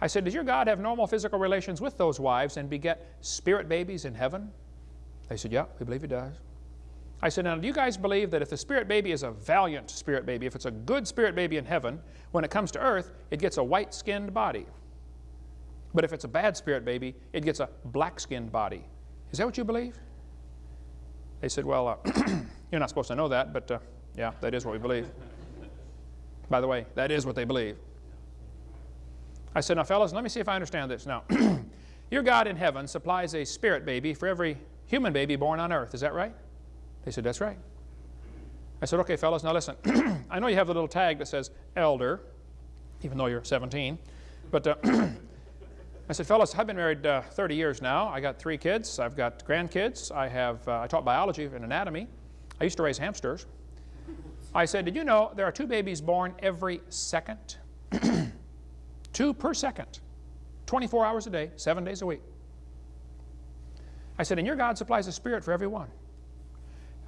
I said, does your God have normal physical relations with those wives and beget spirit babies in heaven? They said, yeah, we believe he does. I said, now do you guys believe that if the spirit baby is a valiant spirit baby, if it's a good spirit baby in heaven, when it comes to earth, it gets a white-skinned body. But if it's a bad spirit baby, it gets a black-skinned body. Is that what you believe? They said, well, uh, you're not supposed to know that, but uh, yeah, that is what we believe. By the way, that is what they believe. I said, now fellas, let me see if I understand this. Now, your God in heaven supplies a spirit baby for every human baby born on earth. Is that right? They said, that's right. I said, okay, fellas, now listen. I know you have the little tag that says elder, even though you're 17. But uh, I said, fellas, I've been married uh, 30 years now. I got three kids. I've got grandkids. I, have, uh, I taught biology and anatomy. I used to raise hamsters. I said, did you know there are two babies born every second? Two per second. 24 hours a day, seven days a week. I said, and your God supplies a spirit for every one.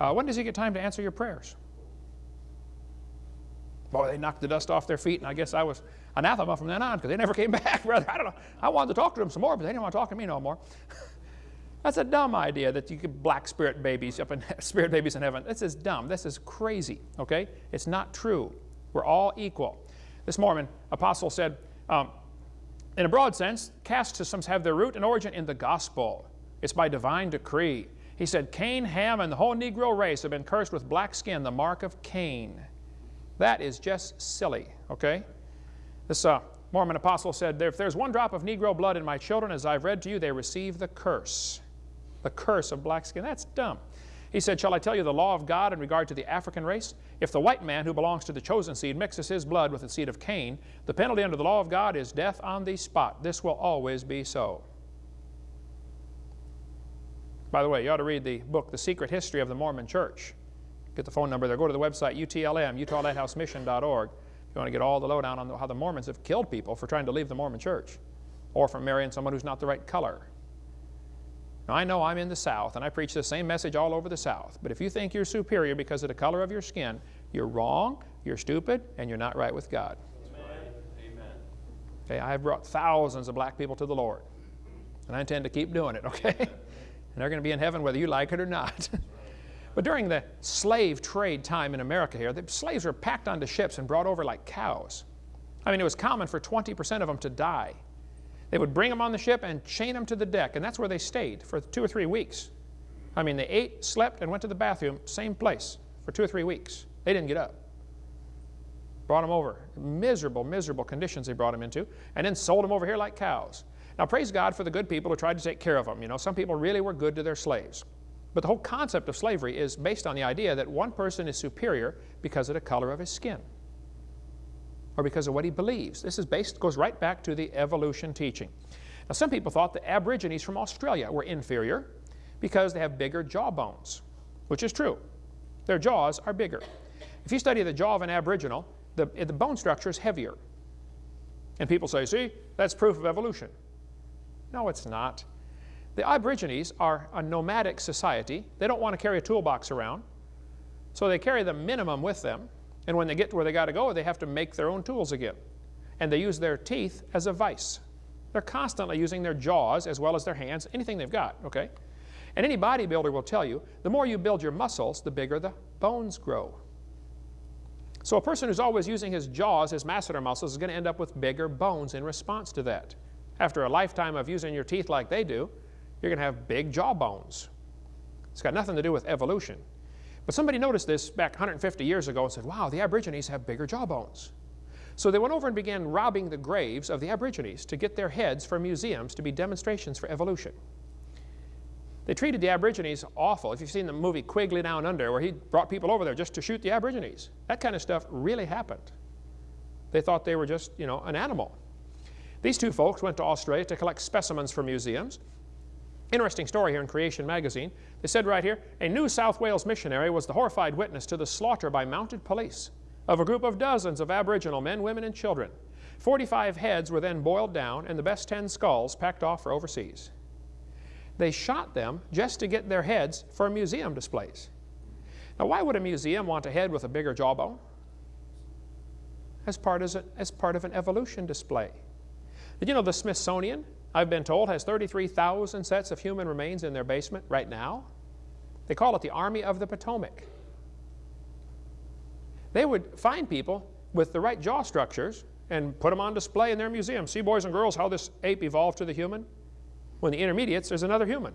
Uh, when does he get time to answer your prayers? Boy, they knocked the dust off their feet, and I guess I was anathema from then on because they never came back, brother. I don't know. I wanted to talk to them some more, but they didn't want to talk to me no more. That's a dumb idea that you could black spirit babies up in spirit babies in heaven. This is dumb. This is crazy. Okay, it's not true. We're all equal. This Mormon apostle said, um, in a broad sense, caste systems have their root and origin in the gospel. It's by divine decree. He said, Cain, Ham, and the whole Negro race have been cursed with black skin, the mark of Cain. That is just silly, okay? This uh, Mormon apostle said, if there's one drop of Negro blood in my children, as I've read to you, they receive the curse. The curse of black skin. That's dumb. He said, shall I tell you the law of God in regard to the African race? If the white man who belongs to the chosen seed mixes his blood with the seed of Cain, the penalty under the law of God is death on the spot. This will always be so. By the way, you ought to read the book, The Secret History of the Mormon Church. Get the phone number there. Go to the website, UTLM, UtahLighthouseMission.org. If you want to get all the lowdown on how the Mormons have killed people for trying to leave the Mormon church or for marrying someone who's not the right color. Now, I know I'm in the South, and I preach the same message all over the South, but if you think you're superior because of the color of your skin, you're wrong, you're stupid, and you're not right with God. Amen. Okay, I have brought thousands of black people to the Lord, and I intend to keep doing it, okay? and they're going to be in heaven whether you like it or not. but during the slave trade time in America here, the slaves were packed onto ships and brought over like cows. I mean, it was common for 20% of them to die. They would bring them on the ship and chain them to the deck, and that's where they stayed for two or three weeks. I mean, they ate, slept, and went to the bathroom, same place, for two or three weeks. They didn't get up. Brought them over. Miserable, miserable conditions they brought them into, and then sold them over here like cows. Now, praise God for the good people who tried to take care of them. You know, some people really were good to their slaves. But the whole concept of slavery is based on the idea that one person is superior because of the color of his skin or because of what he believes. This is based, goes right back to the evolution teaching. Now, some people thought the Aborigines from Australia were inferior because they have bigger jaw bones, which is true. Their jaws are bigger. If you study the jaw of an Aboriginal, the, the bone structure is heavier. And people say, see, that's proof of evolution. No, it's not. The Aborigines are a nomadic society. They don't want to carry a toolbox around. So they carry the minimum with them. And when they get to where they got to go, they have to make their own tools again. And they use their teeth as a vice. They're constantly using their jaws as well as their hands, anything they've got, okay? And any bodybuilder will tell you, the more you build your muscles, the bigger the bones grow. So a person who's always using his jaws, his masseter muscles, is going to end up with bigger bones in response to that. After a lifetime of using your teeth like they do, you're going to have big jaw bones. It's got nothing to do with evolution. But somebody noticed this back 150 years ago and said, wow, the Aborigines have bigger jawbones. So they went over and began robbing the graves of the Aborigines to get their heads for museums to be demonstrations for evolution. They treated the Aborigines awful. If you've seen the movie Quigley Down Under, where he brought people over there just to shoot the Aborigines, that kind of stuff really happened. They thought they were just, you know, an animal. These two folks went to Australia to collect specimens for museums. Interesting story here in Creation magazine. They said right here, a New South Wales missionary was the horrified witness to the slaughter by mounted police of a group of dozens of Aboriginal men, women, and children. 45 heads were then boiled down and the best 10 skulls packed off for overseas. They shot them just to get their heads for museum displays. Now why would a museum want a head with a bigger jawbone? As part, as, part of an evolution display. Did you know the Smithsonian, I've been told, has 33,000 sets of human remains in their basement right now? They call it the Army of the Potomac. They would find people with the right jaw structures and put them on display in their museum. See, boys and girls, how this ape evolved to the human? When the intermediates, there's another human.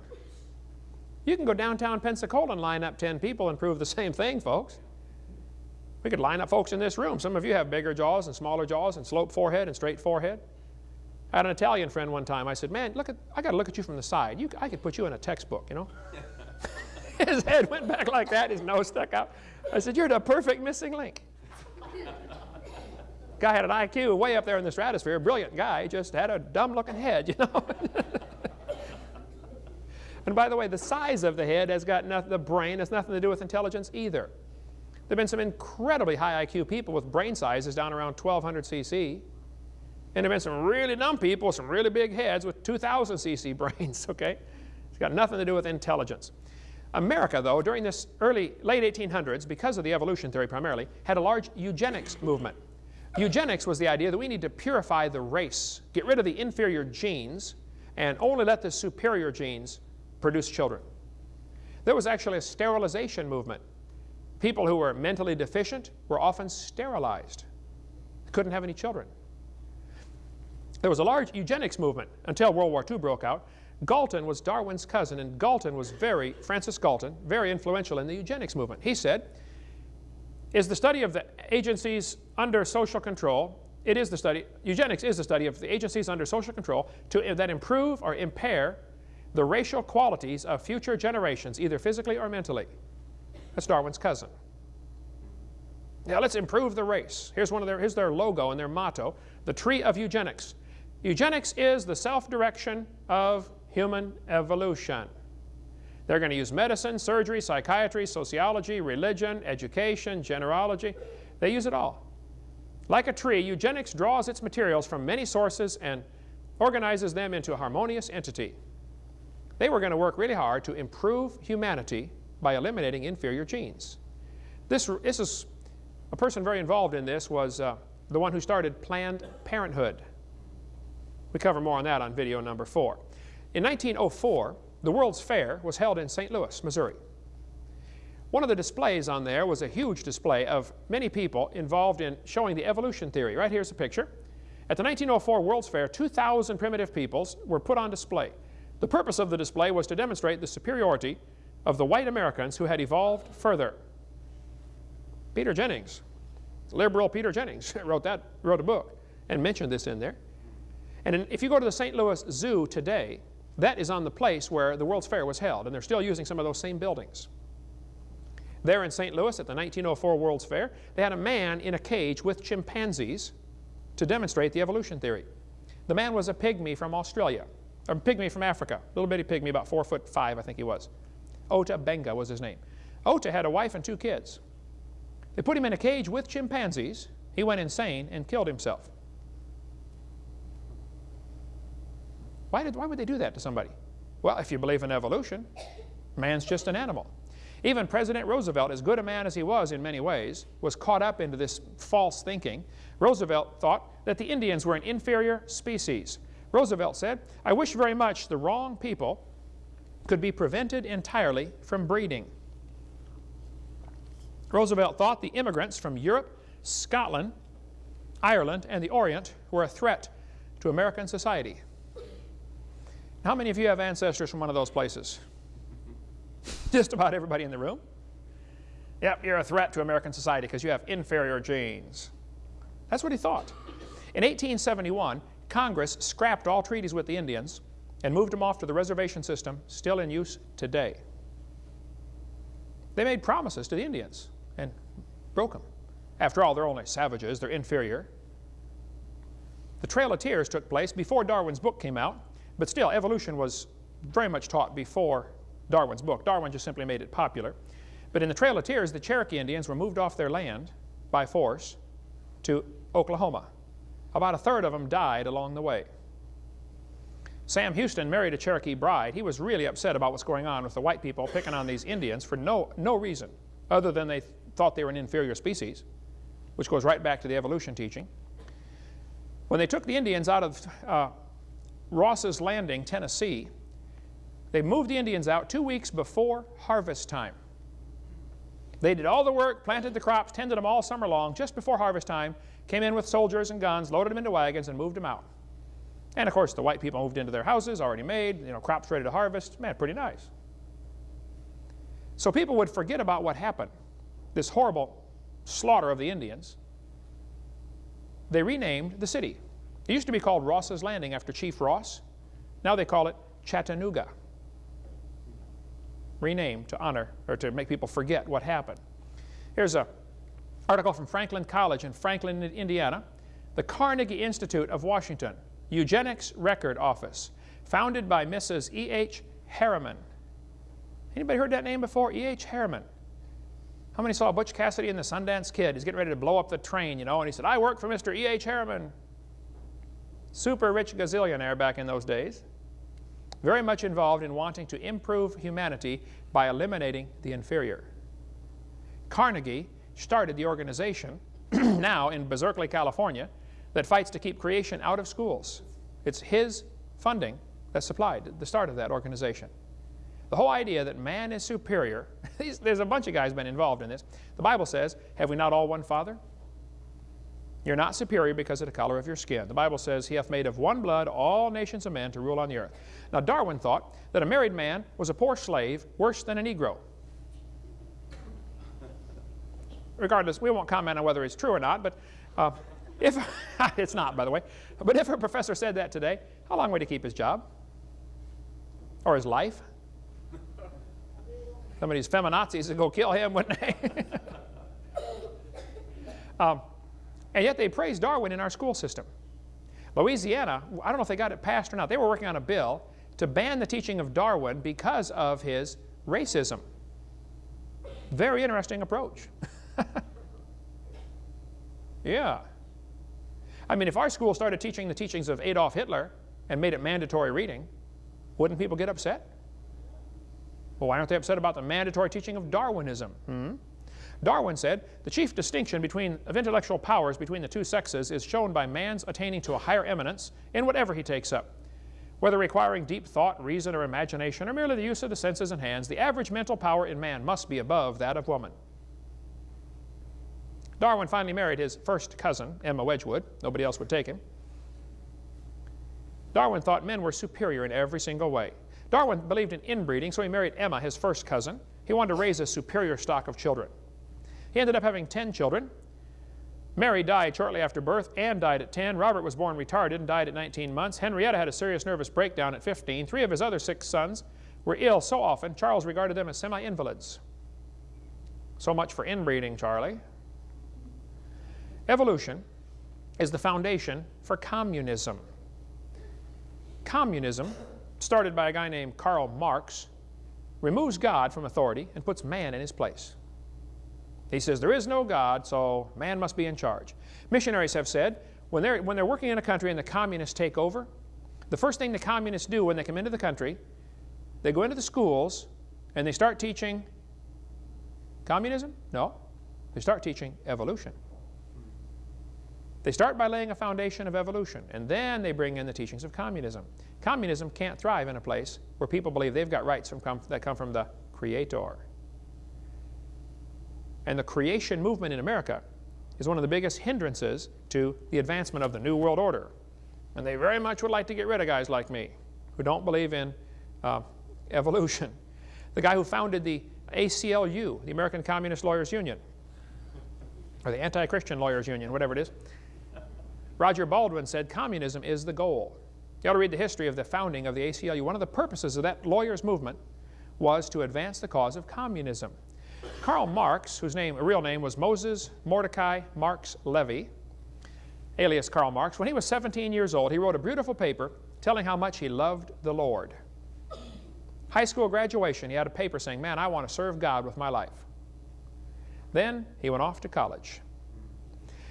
You can go downtown Pensacola and line up 10 people and prove the same thing, folks. We could line up folks in this room. Some of you have bigger jaws and smaller jaws and sloped forehead and straight forehead. I had an Italian friend one time. I said, man, look at, I got to look at you from the side. You, I could put you in a textbook, you know. his head went back like that. His nose stuck out. I said, you're the perfect missing link. Guy had an IQ way up there in the stratosphere. Brilliant guy. Just had a dumb-looking head, you know. and by the way, the size of the head has got nothing, the brain has nothing to do with intelligence either. There have been some incredibly high IQ people with brain sizes down around 1200 cc. And there have been some really dumb people some really big heads with 2000 cc brains, okay? It's got nothing to do with intelligence. America, though, during this early, late 1800s, because of the evolution theory primarily, had a large eugenics movement. Eugenics was the idea that we need to purify the race, get rid of the inferior genes, and only let the superior genes produce children. There was actually a sterilization movement. People who were mentally deficient were often sterilized. Couldn't have any children. There was a large eugenics movement until World War II broke out. Galton was Darwin's cousin, and Galton was very, Francis Galton, very influential in the eugenics movement. He said, is the study of the agencies under social control, it is the study, eugenics is the study of the agencies under social control to, that improve or impair the racial qualities of future generations, either physically or mentally. That's Darwin's cousin. Now let's improve the race. Here's, one of their, here's their logo and their motto, the tree of eugenics. Eugenics is the self-direction of human evolution. They're going to use medicine, surgery, psychiatry, sociology, religion, education, genealogy. They use it all. Like a tree, eugenics draws its materials from many sources and organizes them into a harmonious entity. They were going to work really hard to improve humanity by eliminating inferior genes. This, this is a person very involved in this was uh, the one who started Planned Parenthood. We cover more on that on video number four. In 1904, the World's Fair was held in St. Louis, Missouri. One of the displays on there was a huge display of many people involved in showing the evolution theory. Right here's a picture. At the 1904 World's Fair, 2,000 primitive peoples were put on display. The purpose of the display was to demonstrate the superiority of the white Americans who had evolved further. Peter Jennings, liberal Peter Jennings, wrote, that, wrote a book and mentioned this in there. And if you go to the St. Louis Zoo today, that is on the place where the World's Fair was held, and they're still using some of those same buildings. There in St. Louis at the 1904 World's Fair, they had a man in a cage with chimpanzees to demonstrate the evolution theory. The man was a pygmy from Australia, a pygmy from Africa, little bitty pygmy, about four foot five, I think he was. Ota Benga was his name. Ota had a wife and two kids. They put him in a cage with chimpanzees. He went insane and killed himself. Why, did, why would they do that to somebody? Well, if you believe in evolution, man's just an animal. Even President Roosevelt, as good a man as he was in many ways, was caught up into this false thinking. Roosevelt thought that the Indians were an inferior species. Roosevelt said, I wish very much the wrong people could be prevented entirely from breeding. Roosevelt thought the immigrants from Europe, Scotland, Ireland, and the Orient were a threat to American society. How many of you have ancestors from one of those places? Just about everybody in the room. Yep, you're a threat to American society because you have inferior genes. That's what he thought. In 1871, Congress scrapped all treaties with the Indians and moved them off to the reservation system still in use today. They made promises to the Indians and broke them. After all, they're only savages, they're inferior. The Trail of Tears took place before Darwin's book came out but still, evolution was very much taught before Darwin's book. Darwin just simply made it popular. But in the Trail of Tears, the Cherokee Indians were moved off their land by force to Oklahoma. About a third of them died along the way. Sam Houston married a Cherokee bride. He was really upset about what's going on with the white people picking on these Indians for no, no reason other than they thought they were an inferior species, which goes right back to the evolution teaching. When they took the Indians out of uh, Ross's Landing, Tennessee, they moved the Indians out two weeks before harvest time. They did all the work, planted the crops, tended them all summer long. Just before harvest time, came in with soldiers and guns, loaded them into wagons, and moved them out. And of course, the white people moved into their houses, already made, you know, crops ready to harvest. Man, pretty nice. So people would forget about what happened, this horrible slaughter of the Indians. They renamed the city. It used to be called Ross's Landing after Chief Ross. Now they call it Chattanooga. Renamed to honor or to make people forget what happened. Here's an article from Franklin College in Franklin, Indiana. The Carnegie Institute of Washington, Eugenics Record Office, founded by Mrs. E.H. Harriman. Anybody heard that name before? E.H. Harriman. How many saw Butch Cassidy and the Sundance Kid? He's getting ready to blow up the train, you know, and he said, I work for Mr. E.H. Harriman. Super rich gazillionaire back in those days. Very much involved in wanting to improve humanity by eliminating the inferior. Carnegie started the organization, now in Berkeley, California, that fights to keep creation out of schools. It's his funding that supplied the start of that organization. The whole idea that man is superior, there's a bunch of guys been involved in this. The Bible says, have we not all one Father? You're not superior because of the color of your skin. The Bible says, He hath made of one blood all nations of men to rule on the earth. Now, Darwin thought that a married man was a poor slave worse than a Negro. Regardless, we won't comment on whether it's true or not, but uh, if it's not, by the way, but if a professor said that today, how long would he keep his job? Or his life? Some of these feminazis would go kill him, wouldn't they? um, and yet they praise Darwin in our school system. Louisiana, I don't know if they got it passed or not, they were working on a bill to ban the teaching of Darwin because of his racism. Very interesting approach. yeah. I mean, if our school started teaching the teachings of Adolf Hitler and made it mandatory reading, wouldn't people get upset? Well, why aren't they upset about the mandatory teaching of Darwinism? Hmm? Darwin said, the chief distinction between, of intellectual powers between the two sexes is shown by man's attaining to a higher eminence in whatever he takes up. Whether requiring deep thought, reason, or imagination, or merely the use of the senses and hands, the average mental power in man must be above that of woman. Darwin finally married his first cousin, Emma Wedgwood. Nobody else would take him. Darwin thought men were superior in every single way. Darwin believed in inbreeding, so he married Emma, his first cousin. He wanted to raise a superior stock of children. He ended up having 10 children. Mary died shortly after birth. Anne died at 10. Robert was born retarded and died at 19 months. Henrietta had a serious nervous breakdown at 15. Three of his other six sons were ill so often, Charles regarded them as semi-invalids. So much for inbreeding, Charlie. Evolution is the foundation for communism. Communism started by a guy named Karl Marx, removes God from authority and puts man in his place. He says there is no God, so man must be in charge. Missionaries have said when they're, when they're working in a country and the communists take over, the first thing the communists do when they come into the country, they go into the schools and they start teaching communism? No. They start teaching evolution. They start by laying a foundation of evolution, and then they bring in the teachings of communism. Communism can't thrive in a place where people believe they've got rights from, that come from the Creator. And the creation movement in America is one of the biggest hindrances to the advancement of the New World Order. And they very much would like to get rid of guys like me who don't believe in uh, evolution. The guy who founded the ACLU, the American Communist Lawyers Union, or the Anti-Christian Lawyers Union, whatever it is, Roger Baldwin said communism is the goal. You ought to read the history of the founding of the ACLU. One of the purposes of that lawyers movement was to advance the cause of communism. Karl Marx, whose name, real name was Moses Mordecai Marx Levy, alias Karl Marx, when he was 17 years old, he wrote a beautiful paper telling how much he loved the Lord. High school graduation, he had a paper saying, man, I want to serve God with my life. Then he went off to college.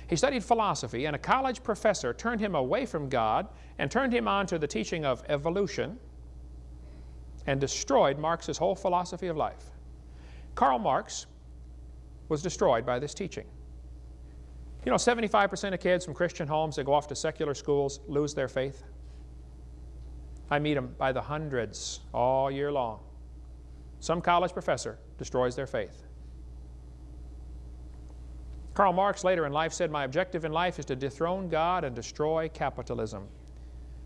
He studied philosophy, and a college professor turned him away from God and turned him on to the teaching of evolution and destroyed Marx's whole philosophy of life. Karl Marx was destroyed by this teaching. You know, 75% of kids from Christian homes that go off to secular schools lose their faith. I meet them by the hundreds all year long. Some college professor destroys their faith. Karl Marx later in life said, My objective in life is to dethrone God and destroy capitalism.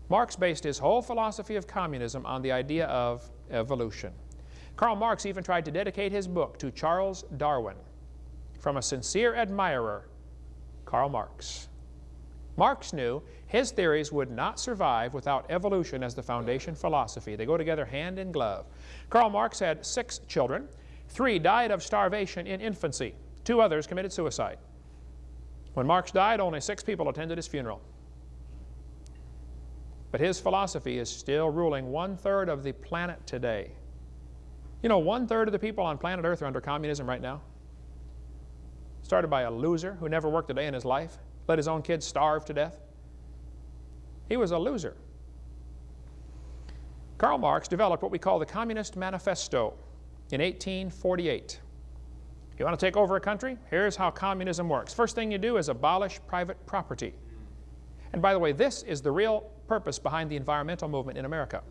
Marx based his whole philosophy of communism on the idea of evolution. Karl Marx even tried to dedicate his book to Charles Darwin from a sincere admirer, Karl Marx. Marx knew his theories would not survive without evolution as the foundation philosophy. They go together hand in glove. Karl Marx had six children. Three died of starvation in infancy. Two others committed suicide. When Marx died, only six people attended his funeral. But his philosophy is still ruling one-third of the planet today. You know, one-third of the people on planet Earth are under communism right now. Started by a loser who never worked a day in his life, let his own kids starve to death. He was a loser. Karl Marx developed what we call the Communist Manifesto in 1848. You want to take over a country? Here's how communism works. First thing you do is abolish private property. And by the way, this is the real purpose behind the environmental movement in America.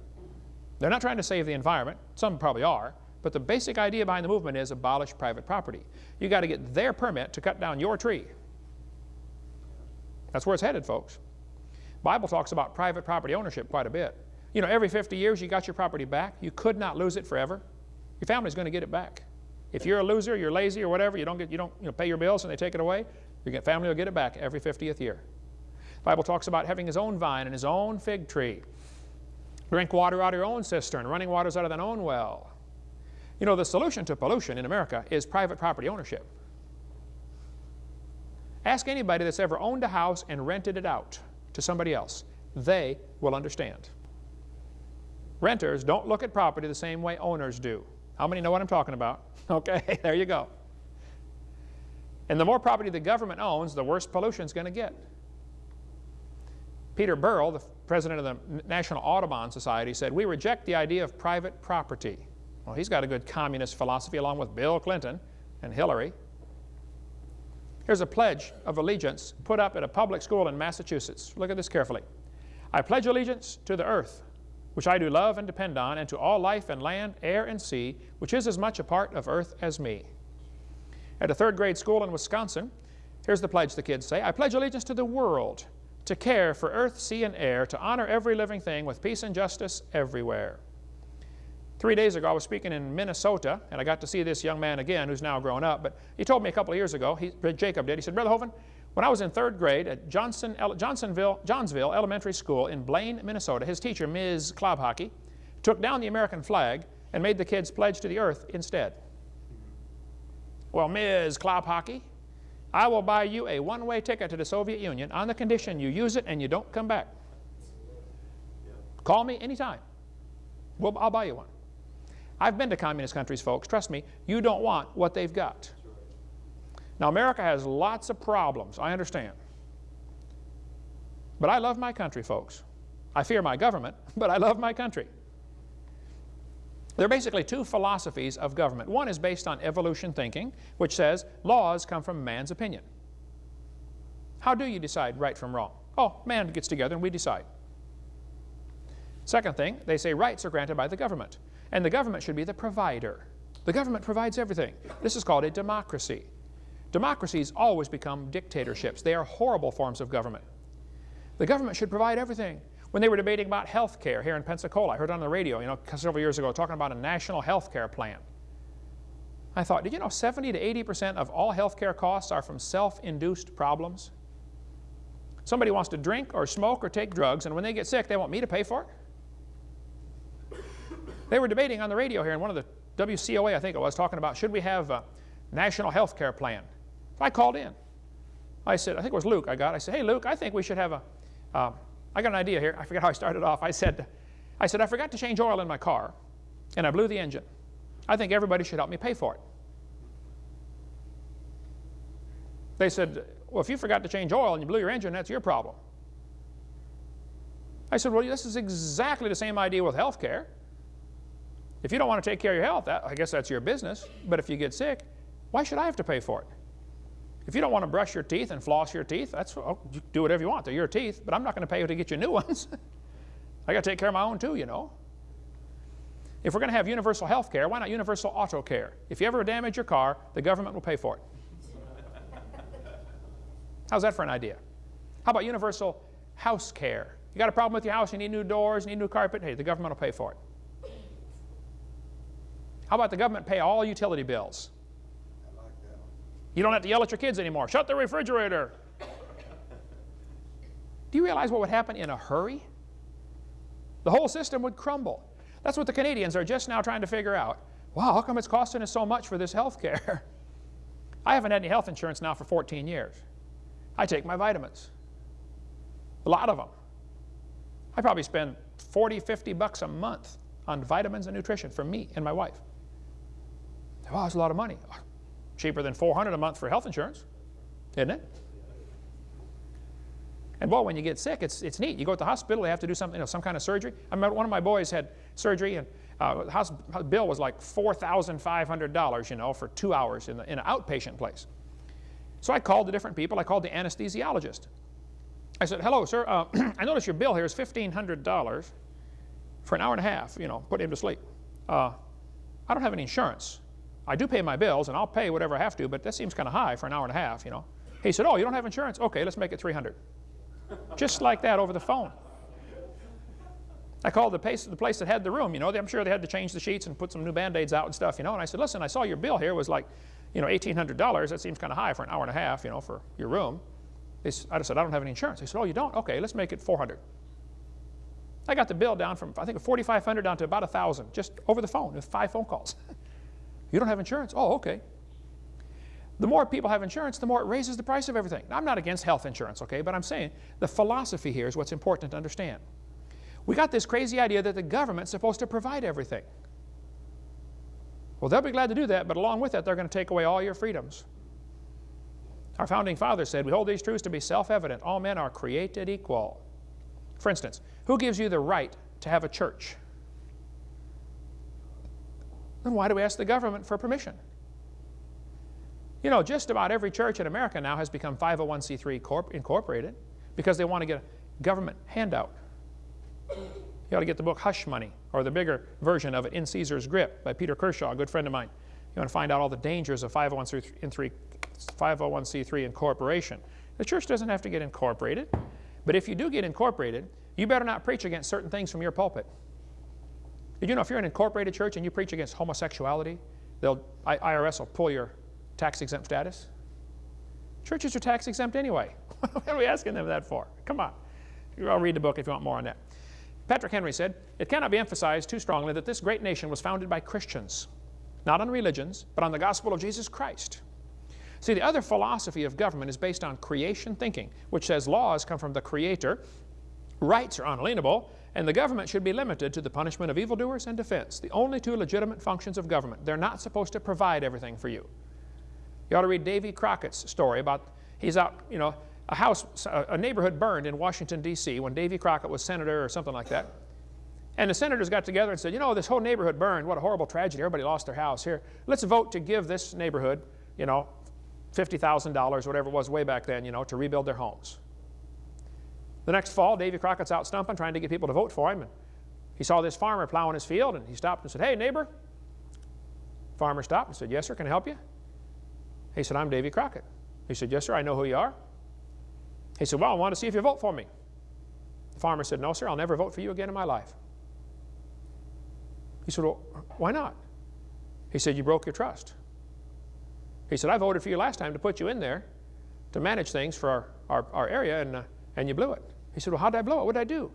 They're not trying to save the environment. Some probably are. But the basic idea behind the movement is abolish private property. you got to get their permit to cut down your tree. That's where it's headed, folks. Bible talks about private property ownership quite a bit. You know, every 50 years you got your property back. You could not lose it forever. Your family's going to get it back. If you're a loser, you're lazy or whatever, you don't, get, you don't you know, pay your bills and they take it away, your family will get it back every 50th year. The Bible talks about having his own vine and his own fig tree. Drink water out of your own cistern, running waters out of thine own well. You know, the solution to pollution in America is private property ownership. Ask anybody that's ever owned a house and rented it out to somebody else. They will understand. Renters don't look at property the same way owners do. How many know what I'm talking about? Okay, there you go. And the more property the government owns, the worse pollution is going to get. Peter Burrell, the president of the National Audubon Society, said, we reject the idea of private property. Well, he's got a good communist philosophy along with Bill Clinton and Hillary. Here's a pledge of allegiance put up at a public school in Massachusetts. Look at this carefully. I pledge allegiance to the earth, which I do love and depend on, and to all life and land, air and sea, which is as much a part of earth as me. At a third grade school in Wisconsin, here's the pledge the kids say, I pledge allegiance to the world, to care for earth, sea, and air, to honor every living thing with peace and justice everywhere. Three days ago, I was speaking in Minnesota, and I got to see this young man again who's now grown up. But he told me a couple of years ago, he, Jacob did, he said, Brother Hovind, when I was in third grade at Johnson, Johnsonville, Johnsville Elementary School in Blaine, Minnesota, his teacher, Ms. Klobhockey, took down the American flag and made the kids pledge to the earth instead. Well, Ms. Klobhockey, I will buy you a one-way ticket to the Soviet Union on the condition you use it and you don't come back. Call me anytime. Well, I'll buy you one. I've been to communist countries, folks. Trust me, you don't want what they've got. Now, America has lots of problems, I understand. But I love my country, folks. I fear my government, but I love my country. There are basically two philosophies of government. One is based on evolution thinking, which says laws come from man's opinion. How do you decide right from wrong? Oh, man gets together and we decide. Second thing, they say rights are granted by the government. And the government should be the provider. The government provides everything. This is called a democracy. Democracies always become dictatorships. They are horrible forms of government. The government should provide everything. When they were debating about health care here in Pensacola, I heard on the radio, you know, several years ago, talking about a national health care plan. I thought, did you know 70 to 80% of all health care costs are from self-induced problems? Somebody wants to drink or smoke or take drugs, and when they get sick, they want me to pay for it? They were debating on the radio here in one of the WCOA, I think it was, talking about should we have a national health care plan. So I called in. I said, I think it was Luke I got. I said, hey, Luke, I think we should have a. Uh, I got an idea here. I forget how I started off. I said, I said, I forgot to change oil in my car, and I blew the engine. I think everybody should help me pay for it. They said, well, if you forgot to change oil and you blew your engine, that's your problem. I said, well, this is exactly the same idea with health care. If you don't want to take care of your health, that, I guess that's your business. But if you get sick, why should I have to pay for it? If you don't want to brush your teeth and floss your teeth, that's oh, do whatever you want. They're your teeth, but I'm not going to pay you to get you new ones. I got to take care of my own too, you know. If we're going to have universal health care, why not universal auto care? If you ever damage your car, the government will pay for it. How's that for an idea? How about universal house care? You got a problem with your house, you need new doors, you need new carpet, hey, the government will pay for it. How about the government pay all utility bills? You don't have to yell at your kids anymore. Shut the refrigerator. Do you realize what would happen in a hurry? The whole system would crumble. That's what the Canadians are just now trying to figure out. Wow, how come it's costing us so much for this health care? I haven't had any health insurance now for 14 years. I take my vitamins. A lot of them. I probably spend 40, 50 bucks a month on vitamins and nutrition for me and my wife. Wow, that's a lot of money. Cheaper than 400 a month for health insurance, isn't it? And boy, when you get sick, it's, it's neat. You go to the hospital, they have to do something, you know, some kind of surgery. I remember one of my boys had surgery, and uh, the house bill was like $4,500, you know, for two hours in, the, in an outpatient place. So I called the different people. I called the anesthesiologist. I said, hello, sir. Uh, I notice your bill here is $1,500 for an hour and a half, you know, put him to sleep. Uh, I don't have any insurance. I do pay my bills, and I'll pay whatever I have to, but that seems kind of high for an hour and a half, you know. He said, oh, you don't have insurance? Okay, let's make it 300 Just like that over the phone. I called the place, the place that had the room, you know, I'm sure they had to change the sheets and put some new Band-Aids out and stuff, you know, and I said, listen, I saw your bill here was like, you know, $1,800. That seems kind of high for an hour and a half, you know, for your room. They, I said, I don't have any insurance. They said, oh, you don't? Okay, let's make it 400 I got the bill down from, I think, 4,500 down to about 1,000, just over the phone with five phone calls. You don't have insurance? Oh, okay. The more people have insurance, the more it raises the price of everything. Now, I'm not against health insurance, okay, but I'm saying the philosophy here is what's important to understand. We got this crazy idea that the government's supposed to provide everything. Well, they'll be glad to do that, but along with that, they're going to take away all your freedoms. Our founding fathers said, we hold these truths to be self-evident. All men are created equal. For instance, who gives you the right to have a church? Then why do we ask the government for permission? You know, just about every church in America now has become 501c3 incorporated because they want to get a government handout. You ought to get the book Hush Money, or the bigger version of it, In Caesar's Grip, by Peter Kershaw, a good friend of mine. You want to find out all the dangers of 501c3, 501c3 incorporation. The church doesn't have to get incorporated, but if you do get incorporated, you better not preach against certain things from your pulpit. You know if you're an incorporated church and you preach against homosexuality, they'll, IRS will pull your tax exempt status? Churches are tax exempt anyway. what are we asking them that for? Come on. I'll read the book if you want more on that. Patrick Henry said, It cannot be emphasized too strongly that this great nation was founded by Christians, not on religions, but on the gospel of Jesus Christ. See, the other philosophy of government is based on creation thinking, which says laws come from the Creator, rights are unalienable, and the government should be limited to the punishment of evildoers and defense, the only two legitimate functions of government. They're not supposed to provide everything for you. You ought to read Davy Crockett's story about, he's out, you know, a house, a neighborhood burned in Washington, D.C. when Davy Crockett was senator or something like that. And the senators got together and said, you know, this whole neighborhood burned. What a horrible tragedy. Everybody lost their house. Here, let's vote to give this neighborhood, you know, $50,000, whatever it was way back then, you know, to rebuild their homes. The next fall, Davy Crockett's out stumping, trying to get people to vote for him. And he saw this farmer plowing his field, and he stopped and said, hey, neighbor. Farmer stopped and said, yes, sir, can I help you? He said, I'm Davy Crockett. He said, yes, sir, I know who you are. He said, well, I want to see if you vote for me. The farmer said, no, sir, I'll never vote for you again in my life. He said, well, why not? He said, you broke your trust. He said, I voted for you last time to put you in there to manage things for our, our, our area, and, uh, and you blew it. He said, well, how did I blow it? What did I do?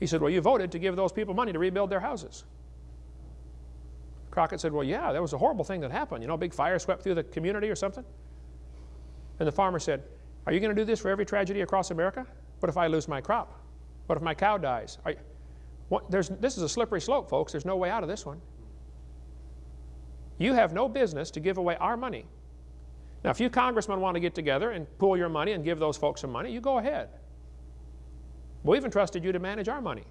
He said, well, you voted to give those people money to rebuild their houses. Crockett said, well, yeah, that was a horrible thing that happened. You know, a big fire swept through the community or something. And the farmer said, are you going to do this for every tragedy across America? What if I lose my crop? What if my cow dies? You, what, this is a slippery slope, folks. There's no way out of this one. You have no business to give away our money. Now, if you congressmen want to get together and pool your money and give those folks some money, you go ahead. We've entrusted you to manage our money.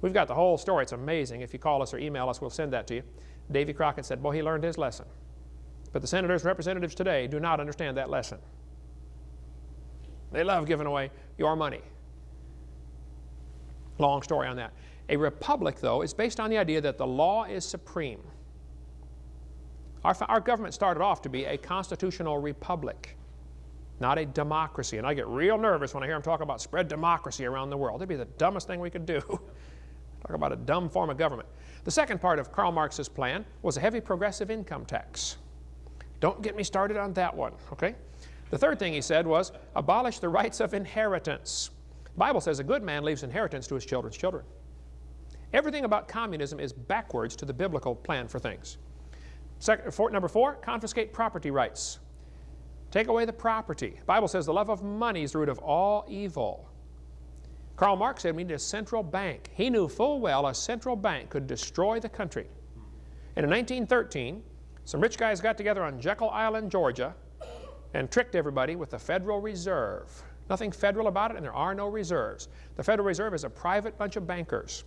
We've got the whole story. It's amazing. If you call us or email us, we'll send that to you. Davy Crockett said, boy, he learned his lesson. But the senators and representatives today do not understand that lesson. They love giving away your money. Long story on that. A republic, though, is based on the idea that the law is supreme. Our, our government started off to be a constitutional republic, not a democracy. And I get real nervous when I hear them talk about spread democracy around the world. It'd be the dumbest thing we could do. talk about a dumb form of government. The second part of Karl Marx's plan was a heavy progressive income tax. Don't get me started on that one, okay? The third thing he said was abolish the rights of inheritance. The Bible says a good man leaves inheritance to his children's children. Everything about communism is backwards to the biblical plan for things. Second, four, number four, confiscate property rights. Take away the property. The Bible says the love of money is the root of all evil. Karl Marx said we need a central bank. He knew full well a central bank could destroy the country. And in 1913, some rich guys got together on Jekyll Island, Georgia, and tricked everybody with the Federal Reserve. Nothing federal about it, and there are no reserves. The Federal Reserve is a private bunch of bankers.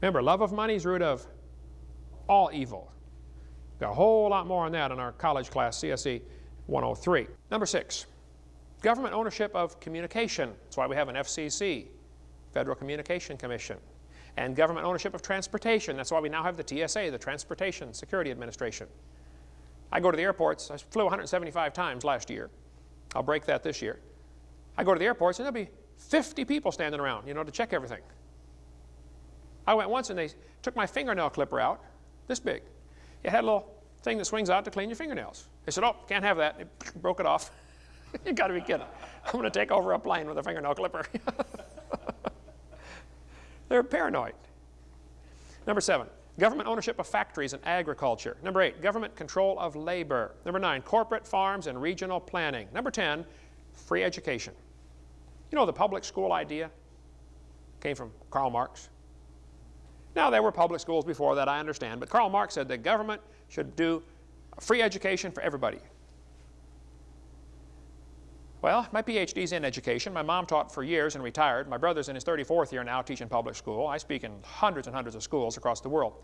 Remember, love of money is root of all evil. Got a whole lot more on that in our college class, CSE 103. Number six, government ownership of communication. That's why we have an FCC, Federal Communication Commission. And government ownership of transportation. That's why we now have the TSA, the Transportation Security Administration. I go to the airports. I flew 175 times last year. I'll break that this year. I go to the airports and there'll be 50 people standing around, you know, to check everything. I went once and they took my fingernail clipper out, this big. It had a little thing that swings out to clean your fingernails. They said, oh, can't have that. They broke it off. you got to be kidding. I'm going to take over a plane with a fingernail clipper. They're paranoid. Number seven, government ownership of factories and agriculture. Number eight, government control of labor. Number nine, corporate farms and regional planning. Number 10, free education. You know the public school idea came from Karl Marx. Now, there were public schools before that, I understand, but Karl Marx said the government should do free education for everybody. Well, my PhD's in education. My mom taught for years and retired. My brother's in his 34th year now teaching public school. I speak in hundreds and hundreds of schools across the world.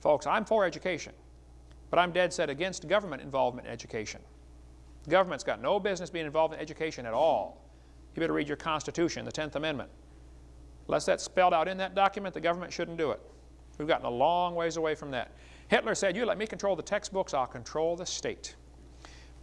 Folks, I'm for education, but I'm dead set against government involvement in education. The government's got no business being involved in education at all. You better read your Constitution, the 10th Amendment. Unless that's spelled out in that document, the government shouldn't do it. We've gotten a long ways away from that. Hitler said, you let me control the textbooks, I'll control the state.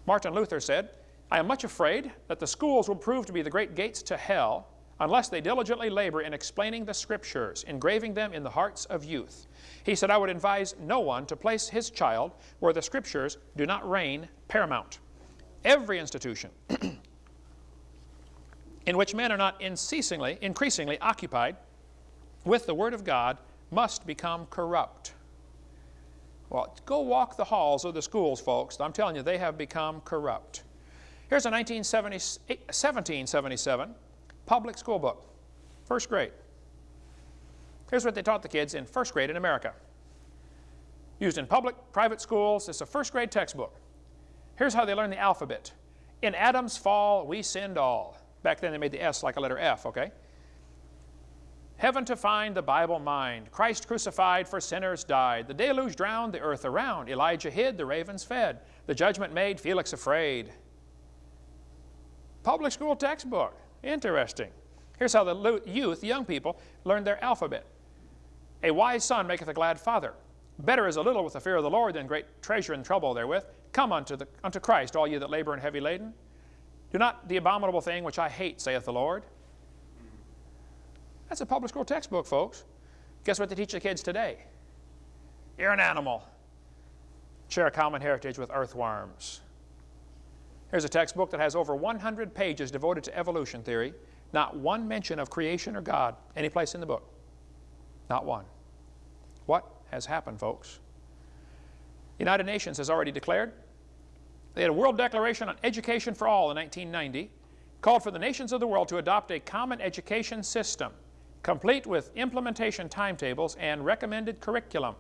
Martin Luther said, I am much afraid that the schools will prove to be the great gates to hell unless they diligently labor in explaining the Scriptures, engraving them in the hearts of youth. He said, I would advise no one to place his child where the Scriptures do not reign paramount. Every institution in which men are not unceasingly, increasingly occupied with the Word of God must become corrupt. Well, go walk the halls of the schools, folks. I'm telling you, they have become corrupt. Here's a 1777 public school book, first grade. Here's what they taught the kids in first grade in America. Used in public, private schools, it's a first grade textbook. Here's how they learn the alphabet. In Adam's fall, we sinned all. Back then they made the S like a letter F, okay? Heaven to find, the Bible mind. Christ crucified for sinners died. The deluge drowned the earth around. Elijah hid, the ravens fed. The judgment made Felix afraid. Public school textbook. Interesting. Here's how the youth, young people, learned their alphabet. A wise son maketh a glad father. Better is a little with the fear of the Lord than great treasure and trouble therewith. Come unto, the, unto Christ, all ye that labor and heavy laden. Do not the abominable thing which I hate, saith the Lord. That's a public school textbook, folks. Guess what they teach the kids today? You're an animal. Share a common heritage with earthworms. Here's a textbook that has over 100 pages devoted to evolution theory. Not one mention of creation or God any place in the book. Not one. What has happened, folks? The United Nations has already declared. They had a World Declaration on Education for All in 1990, called for the nations of the world to adopt a common education system complete with implementation timetables and recommended curriculum.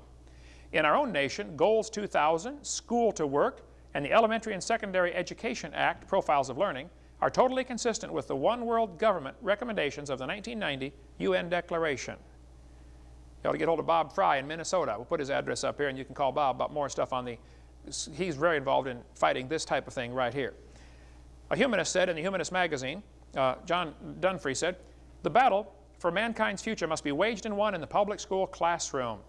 In our own nation, Goals 2000, School to Work, and the Elementary and Secondary Education Act, Profiles of Learning, are totally consistent with the One World Government recommendations of the 1990 UN Declaration. You ought to get hold of Bob Fry in Minnesota. We'll put his address up here and you can call Bob about more stuff on the he's very involved in fighting this type of thing right here. A humanist said in the Humanist magazine, uh, John Dunphy said, the battle for mankind's future must be waged and won in the public school classroom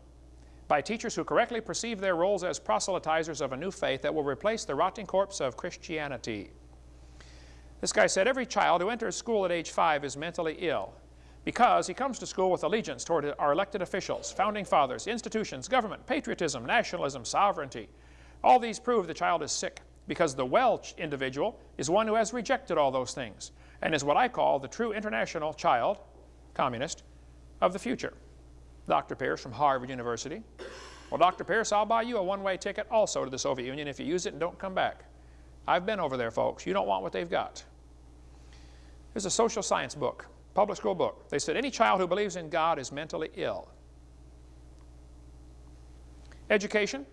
by teachers who correctly perceive their roles as proselytizers of a new faith that will replace the rotting corpse of Christianity. This guy said, every child who enters school at age five is mentally ill because he comes to school with allegiance toward our elected officials, founding fathers, institutions, government, patriotism, nationalism, sovereignty. All these prove the child is sick because the well individual is one who has rejected all those things and is what I call the true international child, communist, of the future. Dr. Pierce from Harvard University. Well, Dr. Pierce, I'll buy you a one-way ticket also to the Soviet Union if you use it and don't come back. I've been over there, folks. You don't want what they've got. There's a social science book, public school book. They said any child who believes in God is mentally ill. Education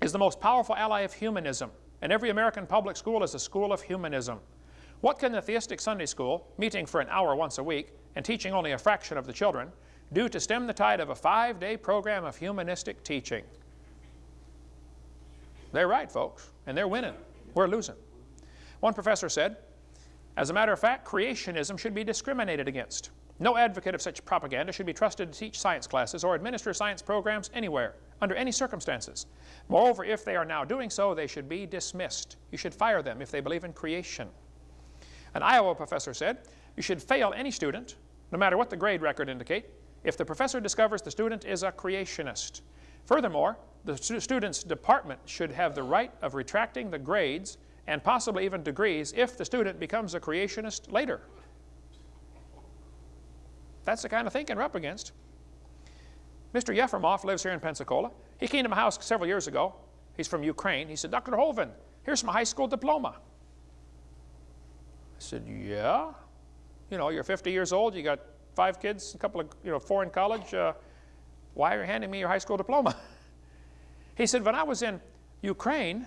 is the most powerful ally of humanism, and every American public school is a school of humanism. What can the theistic Sunday school, meeting for an hour once a week and teaching only a fraction of the children, due to stem the tide of a five-day program of humanistic teaching? They're right, folks, and they're winning. We're losing. One professor said, as a matter of fact, creationism should be discriminated against. No advocate of such propaganda should be trusted to teach science classes or administer science programs anywhere, under any circumstances. Moreover, if they are now doing so, they should be dismissed. You should fire them if they believe in creation. An Iowa professor said, you should fail any student, no matter what the grade record indicate, if the professor discovers the student is a creationist. Furthermore, the student's department should have the right of retracting the grades and possibly even degrees if the student becomes a creationist later. That's the kind of thinking we're up against. Mr. Yefremov lives here in Pensacola. He came to my house several years ago. He's from Ukraine. He said, Dr. Hovind, here's my high school diploma. I said, yeah. You know, you're 50 years old, you got five kids, a couple of, you know, four in college. Uh, why are you handing me your high school diploma? he said, when I was in Ukraine,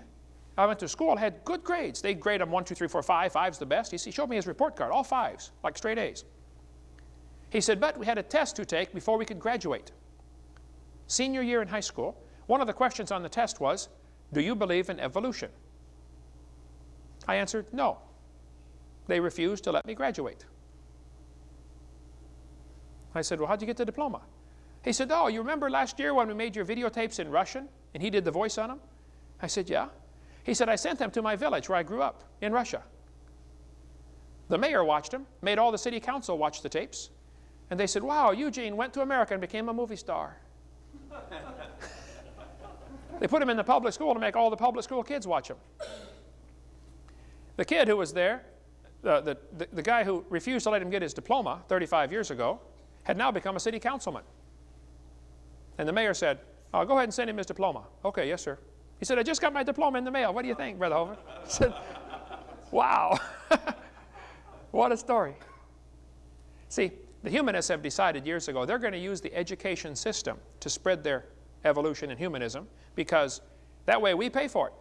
I went to school, I had good grades. They grade them one, two, three, four, five. Five's the best. He showed me his report card, all fives, like straight A's. He said, but we had a test to take before we could graduate. Senior year in high school, one of the questions on the test was, do you believe in evolution? I answered, no. They refused to let me graduate. I said, well, how'd you get the diploma? He said, oh, you remember last year when we made your videotapes in Russian and he did the voice on them? I said, yeah. He said, I sent them to my village where I grew up in Russia. The mayor watched them, made all the city council watch the tapes, and they said, wow, Eugene went to America and became a movie star. they put him in the public school to make all the public school kids watch him. The kid who was there, the, the, the guy who refused to let him get his diploma 35 years ago, had now become a city councilman. And the mayor said, oh, go ahead and send him his diploma. Okay, yes, sir. He said, I just got my diploma in the mail. What do you think, Brother? I said, wow. what a story. See, the humanists have decided years ago they're going to use the education system to spread their evolution and humanism because that way we pay for it.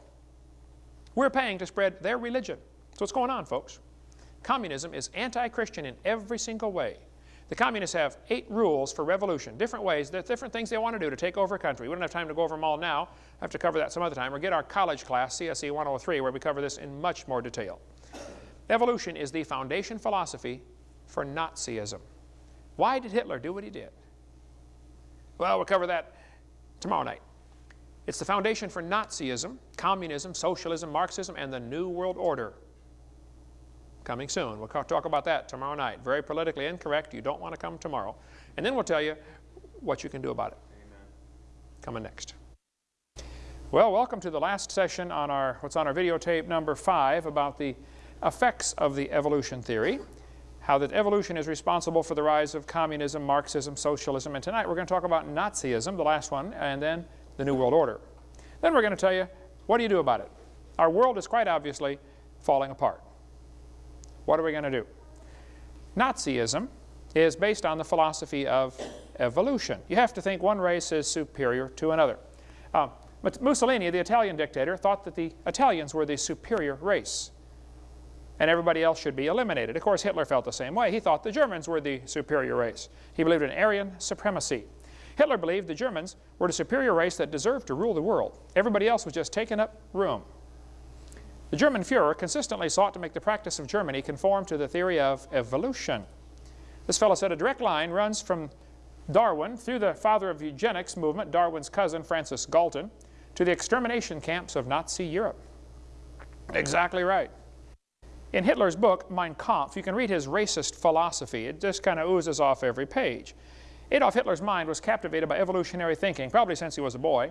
We're paying to spread their religion. That's what's going on, folks. Communism is anti-Christian in every single way. The communists have eight rules for revolution, different ways, different things they want to do to take over a country. We don't have time to go over them all now. I have to cover that some other time. Or get our college class, CSE 103, where we cover this in much more detail. Evolution is the foundation philosophy for Nazism. Why did Hitler do what he did? Well, we'll cover that tomorrow night. It's the foundation for Nazism, communism, socialism, Marxism, and the New World Order. Coming soon. We'll talk about that tomorrow night. Very politically incorrect. You don't want to come tomorrow. And then we'll tell you what you can do about it. Amen. Coming next. Well, welcome to the last session on our, what's on our videotape number five about the effects of the evolution theory how that evolution is responsible for the rise of communism, Marxism, socialism, and tonight we're going to talk about Nazism, the last one, and then the New World Order. Then we're going to tell you, what do you do about it? Our world is quite obviously falling apart. What are we going to do? Nazism is based on the philosophy of evolution. You have to think one race is superior to another. Uh, Mussolini, the Italian dictator, thought that the Italians were the superior race and everybody else should be eliminated. Of course, Hitler felt the same way. He thought the Germans were the superior race. He believed in Aryan supremacy. Hitler believed the Germans were the superior race that deserved to rule the world. Everybody else was just taking up room. The German Fuhrer consistently sought to make the practice of Germany conform to the theory of evolution. This fellow said a direct line runs from Darwin through the father of eugenics movement, Darwin's cousin Francis Galton, to the extermination camps of Nazi Europe. Exactly right. In Hitler's book, Mein Kampf, you can read his racist philosophy. It just kind of oozes off every page. Adolf Hitler's mind was captivated by evolutionary thinking, probably since he was a boy.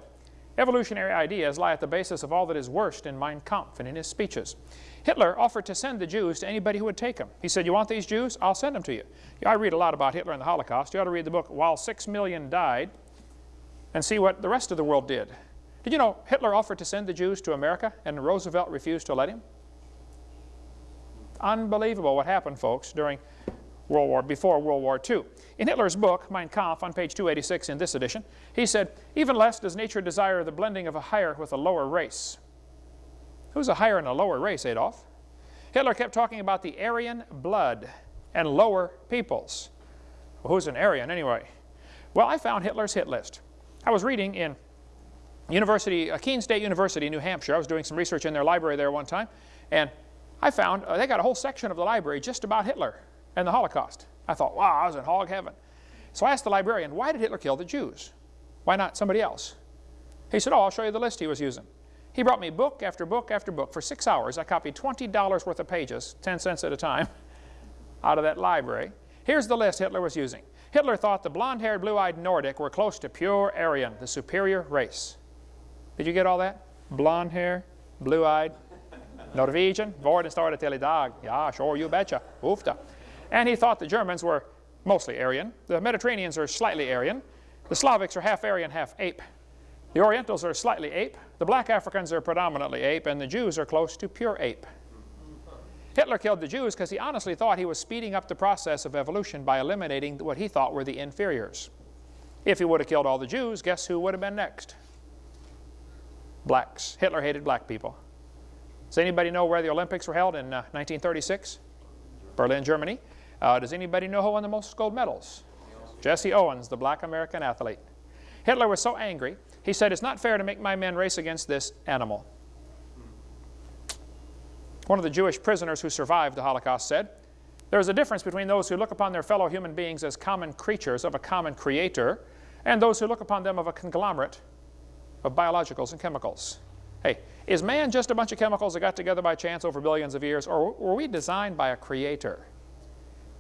Evolutionary ideas lie at the basis of all that is worst in Mein Kampf and in his speeches. Hitler offered to send the Jews to anybody who would take them. He said, you want these Jews? I'll send them to you. I read a lot about Hitler and the Holocaust. You ought to read the book While Six Million Died and see what the rest of the world did. Did you know Hitler offered to send the Jews to America and Roosevelt refused to let him? Unbelievable what happened, folks, during World War, before World War II. In Hitler's book, Mein Kampf, on page 286 in this edition, he said, even less does nature desire the blending of a higher with a lower race. Who's a higher and a lower race, Adolf? Hitler kept talking about the Aryan blood and lower peoples. Well, who's an Aryan anyway? Well, I found Hitler's hit list. I was reading in University, uh, Keene State University, New Hampshire. I was doing some research in their library there one time, and I found uh, they got a whole section of the library just about Hitler and the Holocaust. I thought, wow, I was in hog heaven. So I asked the librarian, why did Hitler kill the Jews? Why not somebody else? He said, oh, I'll show you the list he was using. He brought me book after book after book. For six hours, I copied $20 worth of pages, 10 cents at a time, out of that library. Here's the list Hitler was using. Hitler thought the blonde-haired, blue-eyed Nordic were close to pure Aryan, the superior race. Did you get all that? Blonde hair, blue-eyed, Norwegian, vår den står till idag. Ja, sure, you betcha. Ufta. And he thought the Germans were mostly Aryan. The Mediterraneans are slightly Aryan. The Slavics are half Aryan, half ape. The Orientals are slightly ape. The black Africans are predominantly ape. And the Jews are close to pure ape. Hitler killed the Jews because he honestly thought he was speeding up the process of evolution by eliminating what he thought were the inferiors. If he would have killed all the Jews, guess who would have been next? Blacks. Hitler hated black people. Does anybody know where the Olympics were held in uh, 1936? Berlin, Germany. Uh, does anybody know who won the most gold medals? Jesse Owens, the black American athlete. Hitler was so angry, he said, it's not fair to make my men race against this animal. One of the Jewish prisoners who survived the Holocaust said, there is a difference between those who look upon their fellow human beings as common creatures of a common creator and those who look upon them of a conglomerate of biologicals and chemicals. Hey, is man just a bunch of chemicals that got together by chance over billions of years, or were we designed by a creator?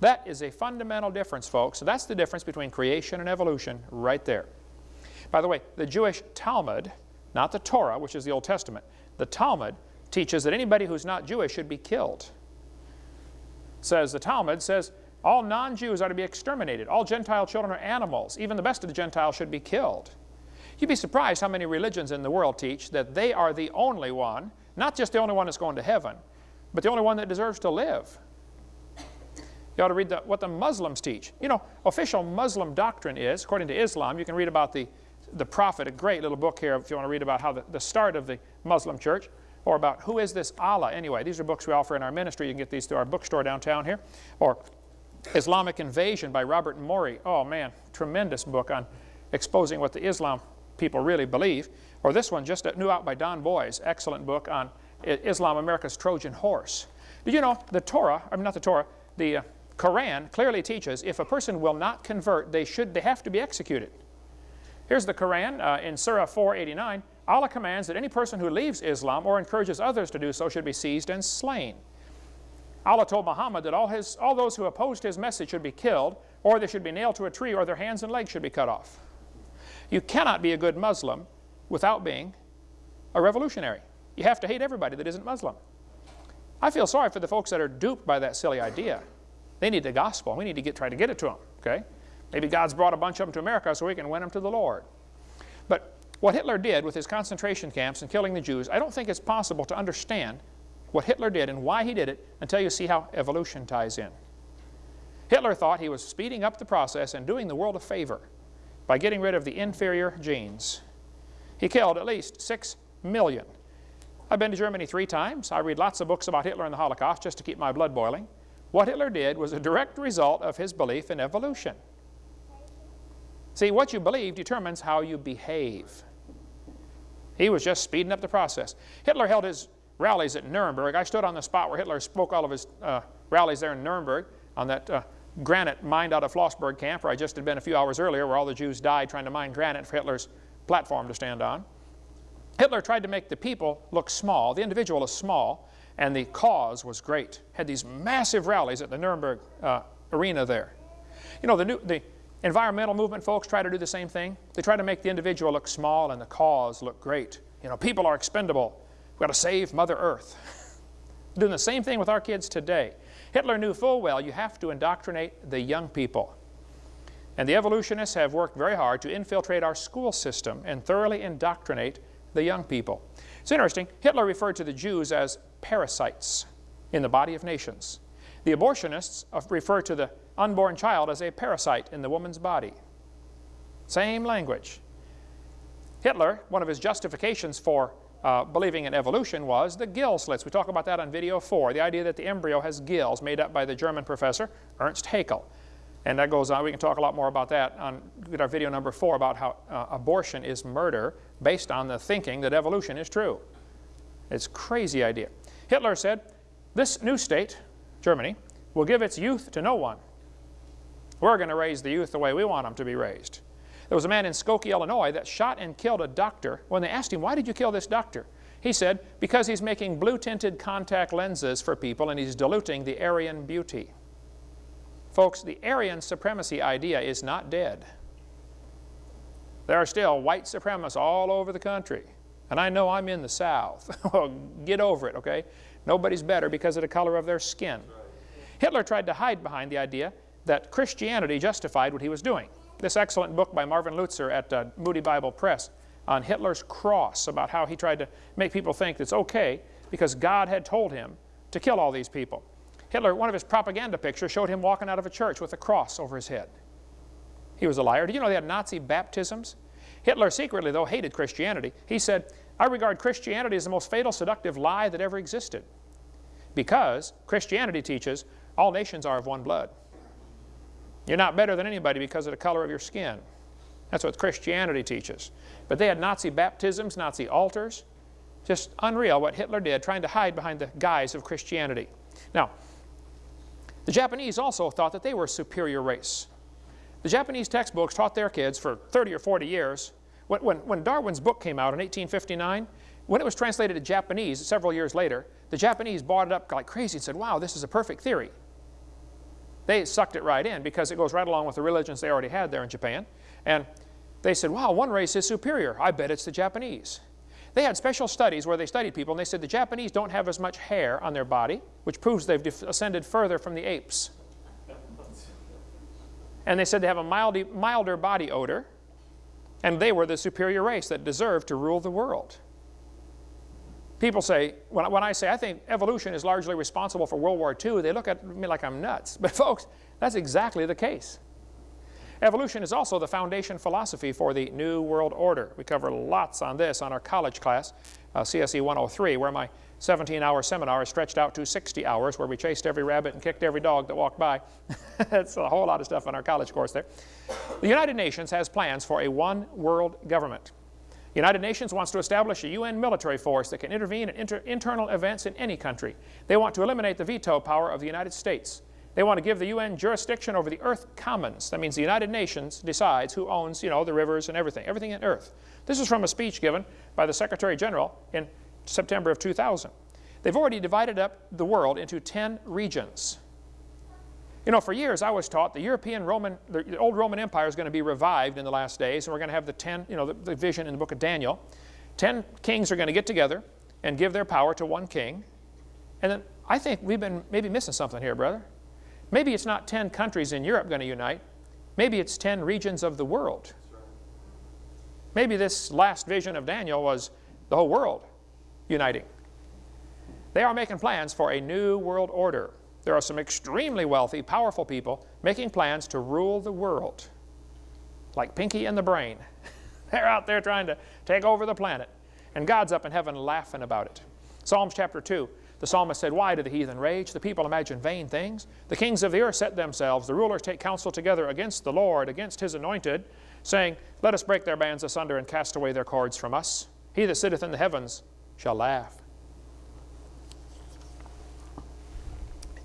That is a fundamental difference, folks. So that's the difference between creation and evolution right there. By the way, the Jewish Talmud, not the Torah, which is the Old Testament, the Talmud teaches that anybody who's not Jewish should be killed. Says the Talmud says all non-Jews are to be exterminated. All Gentile children are animals. Even the best of the Gentiles should be killed. You'd be surprised how many religions in the world teach that they are the only one, not just the only one that's going to heaven, but the only one that deserves to live. You ought to read the, what the Muslims teach. You know, official Muslim doctrine is, according to Islam, you can read about the, the Prophet, a great little book here if you want to read about how the, the start of the Muslim church, or about who is this Allah anyway. These are books we offer in our ministry. You can get these through our bookstore downtown here. Or Islamic Invasion by Robert Morey. Oh man, tremendous book on exposing what the Islam people really believe. Or this one, just new out by Don Boys, excellent book on Islam, America's Trojan horse. Did you know the Torah, I mean not the Torah, the uh, Quran clearly teaches if a person will not convert, they should, they have to be executed. Here's the Quran uh, in Surah 489. Allah commands that any person who leaves Islam or encourages others to do so should be seized and slain. Allah told Muhammad that all, his, all those who opposed his message should be killed, or they should be nailed to a tree, or their hands and legs should be cut off. You cannot be a good Muslim without being a revolutionary. You have to hate everybody that isn't Muslim. I feel sorry for the folks that are duped by that silly idea. They need the gospel. We need to get, try to get it to them, okay? Maybe God's brought a bunch of them to America so we can win them to the Lord. But what Hitler did with his concentration camps and killing the Jews, I don't think it's possible to understand what Hitler did and why he did it until you see how evolution ties in. Hitler thought he was speeding up the process and doing the world a favor by getting rid of the inferior genes. He killed at least 6 million. I've been to Germany three times. I read lots of books about Hitler and the Holocaust just to keep my blood boiling. What Hitler did was a direct result of his belief in evolution. See, what you believe determines how you behave. He was just speeding up the process. Hitler held his rallies at Nuremberg. I stood on the spot where Hitler spoke all of his uh, rallies there in Nuremberg on that uh, granite mined out of Flossenbürg camp where I just had been a few hours earlier where all the Jews died trying to mine granite for Hitler's platform to stand on. Hitler tried to make the people look small, the individual is small, and the cause was great. Had these massive rallies at the Nuremberg uh, arena there. You know, the, new, the environmental movement folks try to do the same thing. They try to make the individual look small and the cause look great. You know, people are expendable. We've got to save Mother Earth. Doing the same thing with our kids today. Hitler knew full well you have to indoctrinate the young people. And the evolutionists have worked very hard to infiltrate our school system and thoroughly indoctrinate the young people. It's interesting, Hitler referred to the Jews as parasites in the body of nations. The abortionists refer to the unborn child as a parasite in the woman's body. Same language. Hitler, one of his justifications for uh, believing in evolution was the gill slits. We talk about that on video four, the idea that the embryo has gills made up by the German professor Ernst Haeckel. And that goes on, we can talk a lot more about that on our video number four about how uh, abortion is murder based on the thinking that evolution is true. It's a crazy idea. Hitler said, this new state, Germany, will give its youth to no one. We're going to raise the youth the way we want them to be raised. There was a man in Skokie, Illinois that shot and killed a doctor. When they asked him, why did you kill this doctor? He said, because he's making blue-tinted contact lenses for people and he's diluting the Aryan beauty. Folks, the Aryan supremacy idea is not dead. There are still white supremacists all over the country. And I know I'm in the South. well, get over it, okay? Nobody's better because of the color of their skin. Hitler tried to hide behind the idea that Christianity justified what he was doing. This excellent book by Marvin Lutzer at uh, Moody Bible Press on Hitler's cross about how he tried to make people think it's okay because God had told him to kill all these people. Hitler, one of his propaganda pictures showed him walking out of a church with a cross over his head. He was a liar. Do you know they had Nazi baptisms? Hitler secretly, though, hated Christianity. He said, I regard Christianity as the most fatal, seductive lie that ever existed. Because Christianity teaches all nations are of one blood. You're not better than anybody because of the color of your skin. That's what Christianity teaches. But they had Nazi baptisms, Nazi altars. Just unreal what Hitler did, trying to hide behind the guise of Christianity. Now, the Japanese also thought that they were a superior race. The Japanese textbooks taught their kids for 30 or 40 years. When, when, when, Darwin's book came out in 1859, when it was translated to Japanese several years later, the Japanese bought it up like crazy and said, wow, this is a perfect theory. They sucked it right in because it goes right along with the religions they already had there in Japan. And they said, wow, one race is superior. I bet it's the Japanese. They had special studies where they studied people, and they said the Japanese don't have as much hair on their body, which proves they've ascended further from the apes. And they said they have a mild, milder body odor, and they were the superior race that deserved to rule the world. People say, when, when I say I think evolution is largely responsible for World War II, they look at me like I'm nuts. But folks, that's exactly the case. Evolution is also the foundation philosophy for the New World Order. We cover lots on this on our college class, uh, CSE 103, where my 17-hour seminar stretched out to 60 hours, where we chased every rabbit and kicked every dog that walked by. That's a whole lot of stuff on our college course there. The United Nations has plans for a one-world government. The United Nations wants to establish a UN military force that can intervene in inter internal events in any country. They want to eliminate the veto power of the United States. They want to give the UN jurisdiction over the Earth Commons. That means the United Nations decides who owns, you know, the rivers and everything, everything in Earth. This is from a speech given by the Secretary General in September of 2000. They've already divided up the world into 10 regions. You know, for years I was taught the European Roman, the old Roman Empire is going to be revived in the last days, and we're going to have the 10, you know, the, the vision in the book of Daniel. 10 kings are going to get together and give their power to one king. And then I think we've been maybe missing something here, brother. Maybe it's not 10 countries in Europe going to unite. Maybe it's 10 regions of the world. Maybe this last vision of Daniel was the whole world uniting. They are making plans for a new world order. There are some extremely wealthy, powerful people making plans to rule the world. Like Pinky and the Brain. They're out there trying to take over the planet. And God's up in heaven laughing about it. Psalms chapter 2 The psalmist said, Why do the heathen rage? The people imagine vain things. The kings of the earth set themselves. The rulers take counsel together against the Lord, against his anointed, saying, Let us break their bands asunder and cast away their cords from us. He that sitteth in the heavens shall laugh.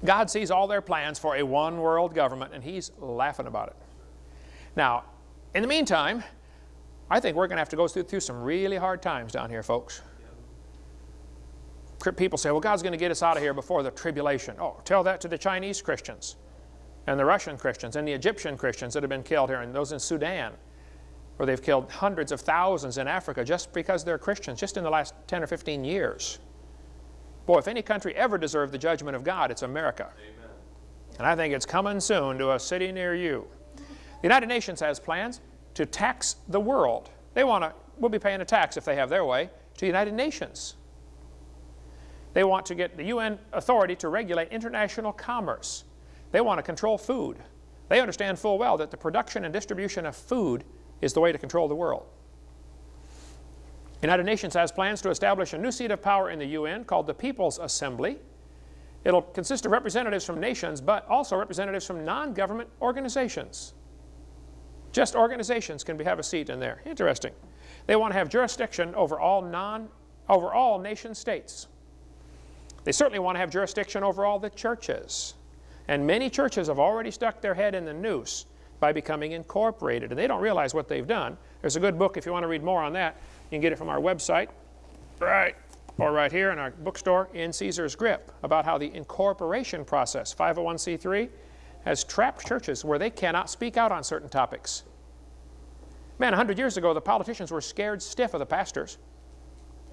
God sees all their plans for a one world government, and he's laughing about it. Now, in the meantime, I think we're going to have to go through, through some really hard times down here, folks. People say, well, God's going to get us out of here before the tribulation. Oh, tell that to the Chinese Christians and the Russian Christians and the Egyptian Christians that have been killed here and those in Sudan where they've killed hundreds of thousands in Africa just because they're Christians, just in the last 10 or 15 years. Boy, if any country ever deserved the judgment of God, it's America. Amen. And I think it's coming soon to a city near you. The United Nations has plans to tax the world. They want to, we'll be paying a tax if they have their way, to the United Nations. They want to get the UN authority to regulate international commerce. They want to control food. They understand full well that the production and distribution of food is the way to control the world. United Nations has plans to establish a new seat of power in the UN called the People's Assembly. It'll consist of representatives from nations, but also representatives from non-government organizations. Just organizations can be, have a seat in there. Interesting. They want to have jurisdiction over all non, over all nation states. They certainly want to have jurisdiction over all the churches. And many churches have already stuck their head in the noose by becoming incorporated. And they don't realize what they've done. There's a good book if you want to read more on that. You can get it from our website, right, or right here in our bookstore, In Caesar's Grip, about how the incorporation process, 501c3, has trapped churches where they cannot speak out on certain topics. Man, 100 years ago, the politicians were scared stiff of the pastors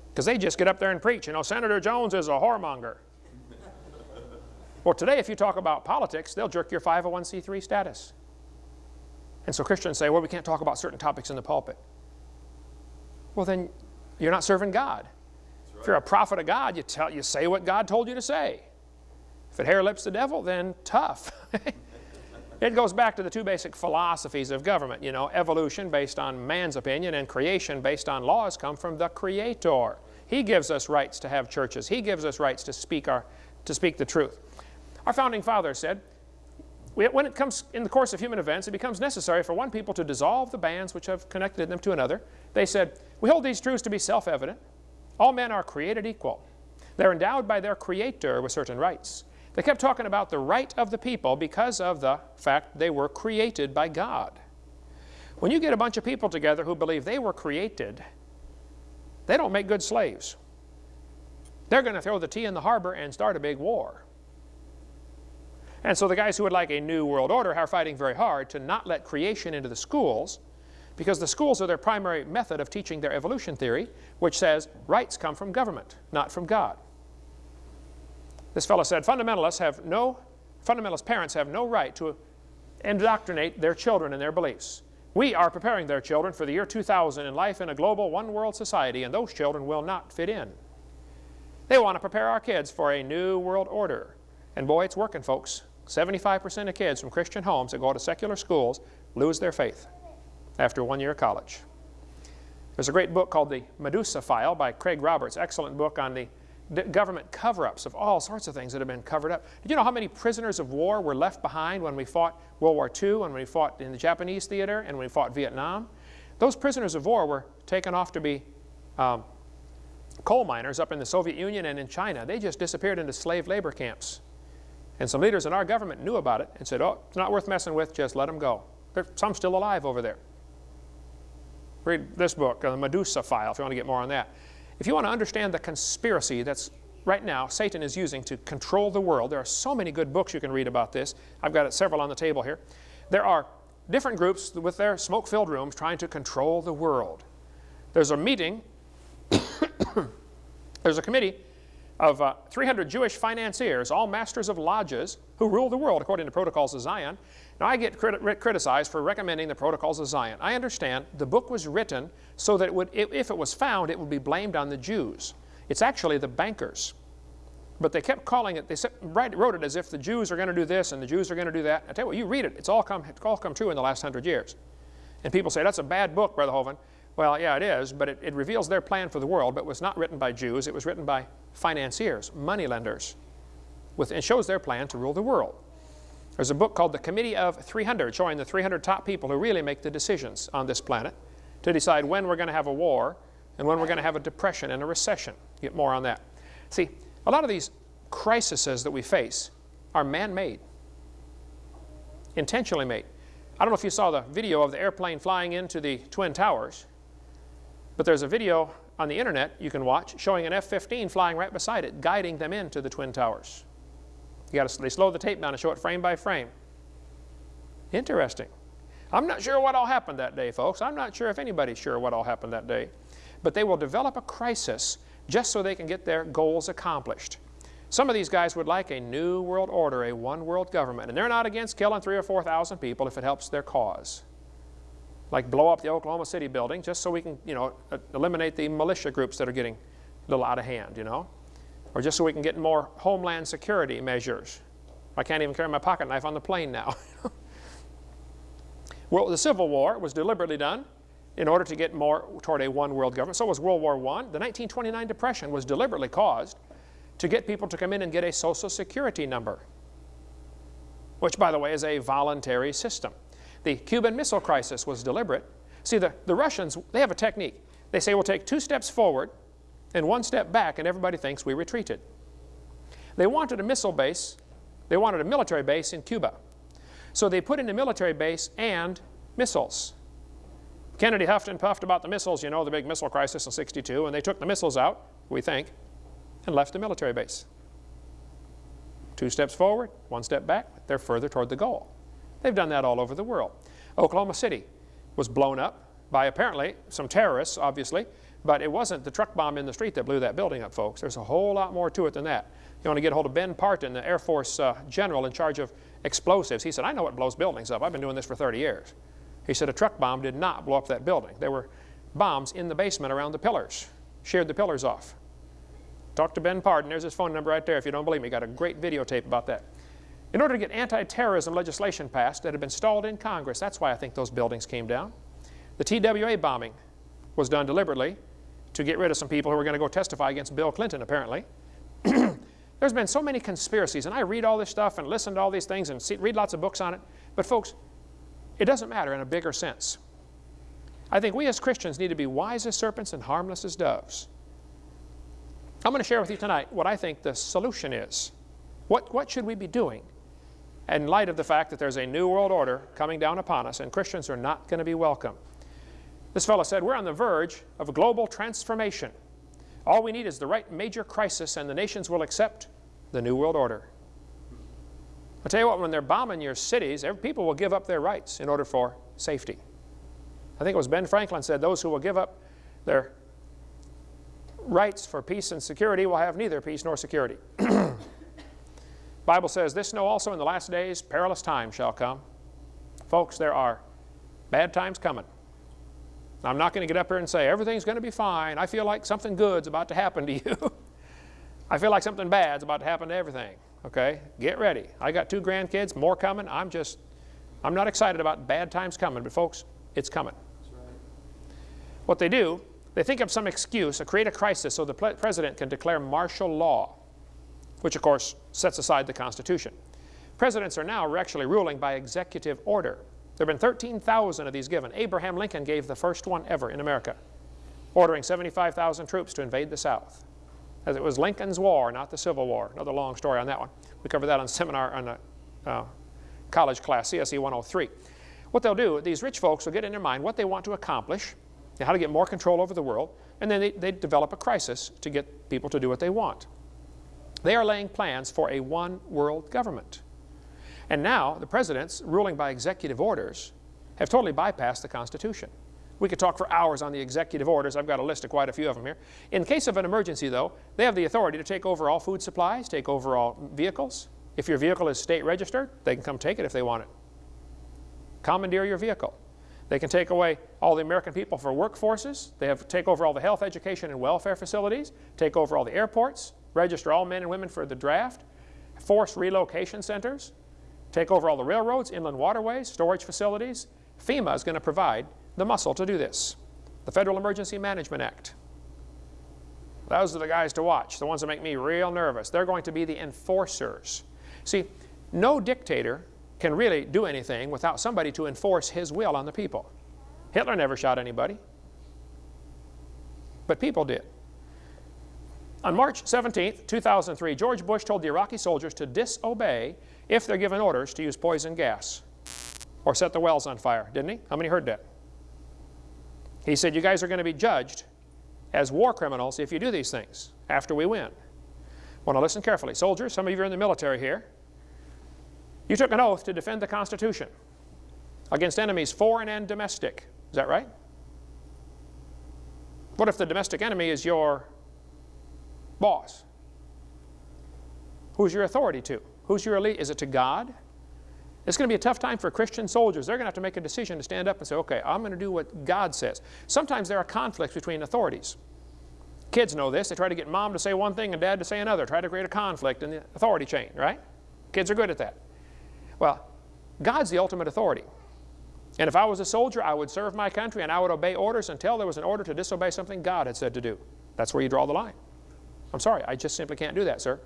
because they just get up there and preach. You know, Senator Jones is a whoremonger. well, today, if you talk about politics, they'll jerk your 501c3 status. And so Christians say, well, we can't talk about certain topics in the pulpit. Well, then you're not serving God. Right. If you're a prophet of God, you, tell, you say what God told you to say. If it hair lips the devil, then tough. it goes back to the two basic philosophies of government. You know, evolution based on man's opinion and creation based on laws come from the Creator. He gives us rights to have churches. He gives us rights to speak, our, to speak the truth. Our founding fathers said, when it comes in the course of human events, it becomes necessary for one people to dissolve the bands which have connected them to another. They said, we hold these truths to be self-evident. All men are created equal. They're endowed by their Creator with certain rights. They kept talking about the right of the people because of the fact they were created by God. When you get a bunch of people together who believe they were created, they don't make good slaves. They're going to throw the tea in the harbor and start a big war. And so the guys who would like a new world order are fighting very hard to not let creation into the schools because the schools are their primary method of teaching their evolution theory, which says rights come from government, not from God. This fellow said, fundamentalists have no, fundamentalist parents have no right to indoctrinate their children in their beliefs. We are preparing their children for the year 2000 in life in a global one-world society, and those children will not fit in. They want to prepare our kids for a new world order. And boy, it's working, folks. 75% of kids from Christian homes that go to secular schools lose their faith after one year of college. There's a great book called The Medusa File by Craig Roberts, excellent book on the government cover-ups of all sorts of things that have been covered up. Did you know how many prisoners of war were left behind when we fought World War II, when we fought in the Japanese theater, and when we fought Vietnam? Those prisoners of war were taken off to be um, coal miners up in the Soviet Union and in China. They just disappeared into slave labor camps. And some leaders in our government knew about it and said, oh, it's not worth messing with, just let them go. There's some still alive over there. Read this book, uh, The Medusa File, if you want to get more on that. If you want to understand the conspiracy that's right now Satan is using to control the world, there are so many good books you can read about this. I've got several on the table here. There are different groups with their smoke-filled rooms trying to control the world. There's a meeting, there's a committee of uh, 300 Jewish financiers, all masters of lodges, who rule the world according to Protocols of Zion. Now, I get crit criticized for recommending the Protocols of Zion. I understand the book was written so that it would, if it was found, it would be blamed on the Jews. It's actually the bankers. But they kept calling it, they wrote it as if the Jews are going to do this and the Jews are going to do that. I tell you what, you read it, it's all come, it's all come true in the last hundred years. And people say, that's a bad book, Brother Hovind. Well, yeah, it is, but it, it reveals their plan for the world, but was not written by Jews. It was written by financiers, moneylenders, with, and shows their plan to rule the world. There's a book called The Committee of 300 showing the 300 top people who really make the decisions on this planet to decide when we're going to have a war and when we're going to have a depression and a recession. Get more on that. See, a lot of these crises that we face are man-made, intentionally made. I don't know if you saw the video of the airplane flying into the Twin Towers, but there's a video on the internet you can watch showing an F-15 flying right beside it, guiding them into the Twin Towers. You got to, they slow the tape down and show it frame by frame. Interesting. I'm not sure what all happened that day, folks. I'm not sure if anybody's sure what all happened that day. But they will develop a crisis just so they can get their goals accomplished. Some of these guys would like a new world order, a one world government, and they're not against killing three or 4,000 people if it helps their cause. Like blow up the Oklahoma City building just so we can, you know, eliminate the militia groups that are getting a little out of hand, you know or just so we can get more homeland security measures. I can't even carry my pocket knife on the plane now. well, the Civil War was deliberately done in order to get more toward a one world government. So was World War I. The 1929 Depression was deliberately caused to get people to come in and get a Social Security number, which, by the way, is a voluntary system. The Cuban Missile Crisis was deliberate. See, the, the Russians, they have a technique. They say we'll take two steps forward and one step back and everybody thinks we retreated. They wanted a missile base, they wanted a military base in Cuba. So they put in a military base and missiles. Kennedy huffed and puffed about the missiles, you know, the big missile crisis in 62, and they took the missiles out, we think, and left the military base. Two steps forward, one step back, they're further toward the goal. They've done that all over the world. Oklahoma City was blown up by apparently some terrorists, obviously, but it wasn't the truck bomb in the street that blew that building up, folks. There's a whole lot more to it than that. You want to get a hold of Ben Partin, the Air Force uh, general in charge of explosives. He said, I know what blows buildings up. I've been doing this for 30 years. He said a truck bomb did not blow up that building. There were bombs in the basement around the pillars, sheared the pillars off. Talk to Ben Partin. There's his phone number right there if you don't believe me. Got a great videotape about that. In order to get anti-terrorism legislation passed that had been stalled in Congress, that's why I think those buildings came down. The TWA bombing was done deliberately to get rid of some people who were going to go testify against Bill Clinton, apparently. There's been so many conspiracies, and I read all this stuff and listen to all these things and see, read lots of books on it. But folks, it doesn't matter in a bigger sense. I think we as Christians need to be wise as serpents and harmless as doves. I'm going to share with you tonight what I think the solution is. What, what should we be doing in light of the fact that there's a new world order coming down upon us and Christians are not going to be welcome? This fellow said, we're on the verge of a global transformation. All we need is the right major crisis and the nations will accept the New World Order. I'll tell you what, when they're bombing your cities, people will give up their rights in order for safety. I think it was Ben Franklin said, those who will give up their rights for peace and security will have neither peace nor security. Bible says, this know also in the last days perilous times shall come. Folks, there are bad times coming. I'm not going to get up here and say, everything's going to be fine. I feel like something good's about to happen to you. I feel like something bad's about to happen to everything. Okay? Get ready. I got two grandkids, more coming. I'm just, I'm not excited about bad times coming, but folks, it's coming. Right. What they do, they think of some excuse or create a crisis so the president can declare martial law, which of course sets aside the Constitution. Presidents are now actually ruling by executive order. There have been 13,000 of these given. Abraham Lincoln gave the first one ever in America, ordering 75,000 troops to invade the South. As it was Lincoln's War, not the Civil War. Another long story on that one. We covered that on seminar on a uh, college class, CSE 103. What they'll do, these rich folks will get in their mind what they want to accomplish, how to get more control over the world, and then they, they develop a crisis to get people to do what they want. They are laying plans for a one world government. And now the presidents, ruling by executive orders, have totally bypassed the Constitution. We could talk for hours on the executive orders. I've got a list of quite a few of them here. In case of an emergency, though, they have the authority to take over all food supplies, take over all vehicles. If your vehicle is state registered, they can come take it if they want it. Commandeer your vehicle. They can take away all the American people for workforces. They have take over all the health, education, and welfare facilities, take over all the airports, register all men and women for the draft, force relocation centers, take over all the railroads, inland waterways, storage facilities. FEMA is going to provide the muscle to do this. the Federal Emergency Management Act. Those are the guys to watch, the ones that make me real nervous. They're going to be the enforcers. See, no dictator can really do anything without somebody to enforce his will on the people. Hitler never shot anybody, but people did. On March 17, 2003, George Bush told the Iraqi soldiers to disobey if they're given orders to use poison gas or set the wells on fire, didn't he? How many heard that? He said, you guys are going to be judged as war criminals if you do these things after we win. Want to listen carefully. Soldiers, some of you are in the military here. You took an oath to defend the Constitution against enemies foreign and domestic. Is that right? What if the domestic enemy is your boss? Who's your authority to? Who's your elite? Is it to God? It's going to be a tough time for Christian soldiers. They're going to have to make a decision to stand up and say, okay, I'm going to do what God says. Sometimes there are conflicts between authorities. Kids know this. They try to get mom to say one thing and dad to say another. Try to create a conflict in the authority chain, right? Kids are good at that. Well, God's the ultimate authority. And if I was a soldier, I would serve my country and I would obey orders until there was an order to disobey something God had said to do. That's where you draw the line. I'm sorry, I just simply can't do that, sir.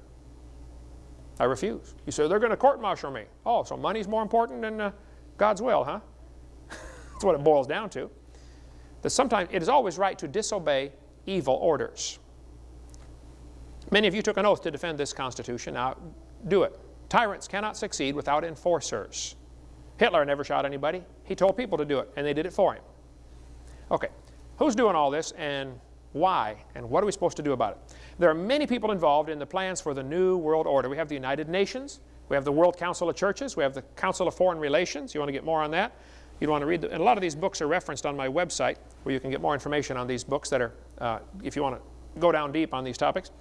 I refuse. You say, they're going to court-martial me. Oh, so money's more important than uh, God's will, huh? That's what it boils down to. That sometimes it is always right to disobey evil orders. Many of you took an oath to defend this Constitution. Now, do it. Tyrants cannot succeed without enforcers. Hitler never shot anybody. He told people to do it, and they did it for him. Okay, who's doing all this, and why, and what are we supposed to do about it? There are many people involved in the plans for the New World Order. We have the United Nations, we have the World Council of Churches, we have the Council of Foreign Relations. You want to get more on that? You'd want to read, the, and a lot of these books are referenced on my website where you can get more information on these books that are, uh, if you want to go down deep on these topics.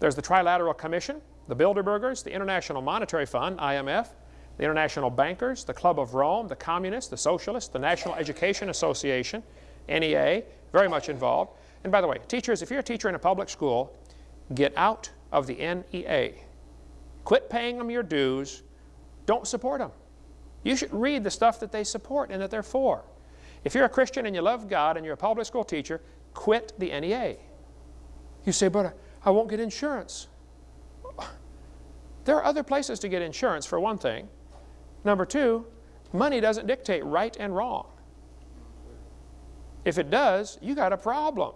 There's the Trilateral Commission, the Bilderbergers, the International Monetary Fund, IMF, the International Bankers, the Club of Rome, the Communists, the Socialists, the National Education Association, NEA, very much involved. And by the way, teachers, if you're a teacher in a public school, Get out of the NEA. Quit paying them your dues. Don't support them. You should read the stuff that they support and that they're for. If you're a Christian and you love God and you're a public school teacher, quit the NEA. You say, but I won't get insurance. There are other places to get insurance, for one thing. Number two, money doesn't dictate right and wrong. If it does, you got a problem.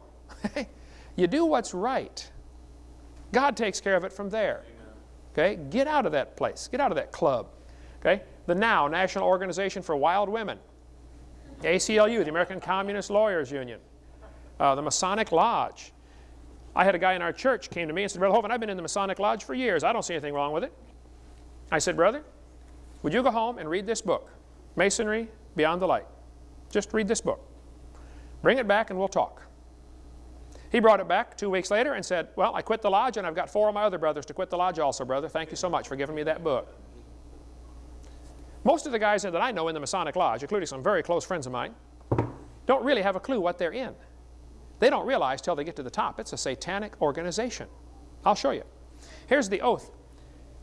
you do what's right. God takes care of it from there. Okay? Get out of that place. Get out of that club. Okay? The NOW, National Organization for Wild Women. The ACLU, the American Communist Lawyers Union. Uh, the Masonic Lodge. I had a guy in our church came to me and said, Brother Hovind, I've been in the Masonic Lodge for years. I don't see anything wrong with it. I said, Brother, would you go home and read this book, Masonry Beyond the Light? Just read this book. Bring it back and we'll talk. He brought it back two weeks later and said, well, I quit the lodge and I've got four of my other brothers to quit the lodge also, brother. Thank you so much for giving me that book. Most of the guys that I know in the Masonic Lodge, including some very close friends of mine, don't really have a clue what they're in. They don't realize till they get to the top. It's a satanic organization. I'll show you. Here's the oath.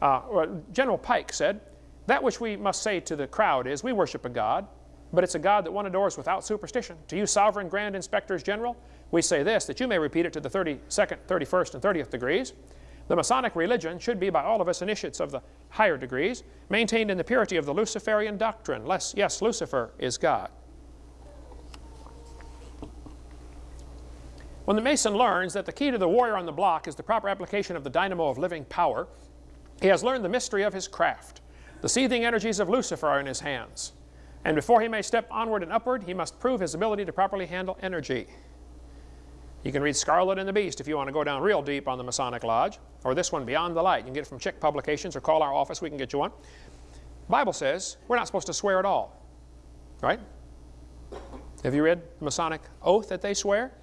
Uh, General Pike said, that which we must say to the crowd is, we worship a God, but it's a God that one adores without superstition. To you sovereign grand inspectors general, we say this, that you may repeat it to the 32nd, 31st, and 30th degrees. The Masonic religion should be by all of us initiates of the higher degrees, maintained in the purity of the Luciferian doctrine. Less, yes, Lucifer is God. When the Mason learns that the key to the warrior on the block is the proper application of the dynamo of living power, he has learned the mystery of his craft. The seething energies of Lucifer are in his hands. And before he may step onward and upward, he must prove his ability to properly handle energy. You can read Scarlet and the Beast if you want to go down real deep on the Masonic Lodge, or this one, Beyond the Light. You can get it from Chick Publications or call our office, we can get you one. Bible says we're not supposed to swear at all, right? Have you read the Masonic oath that they swear?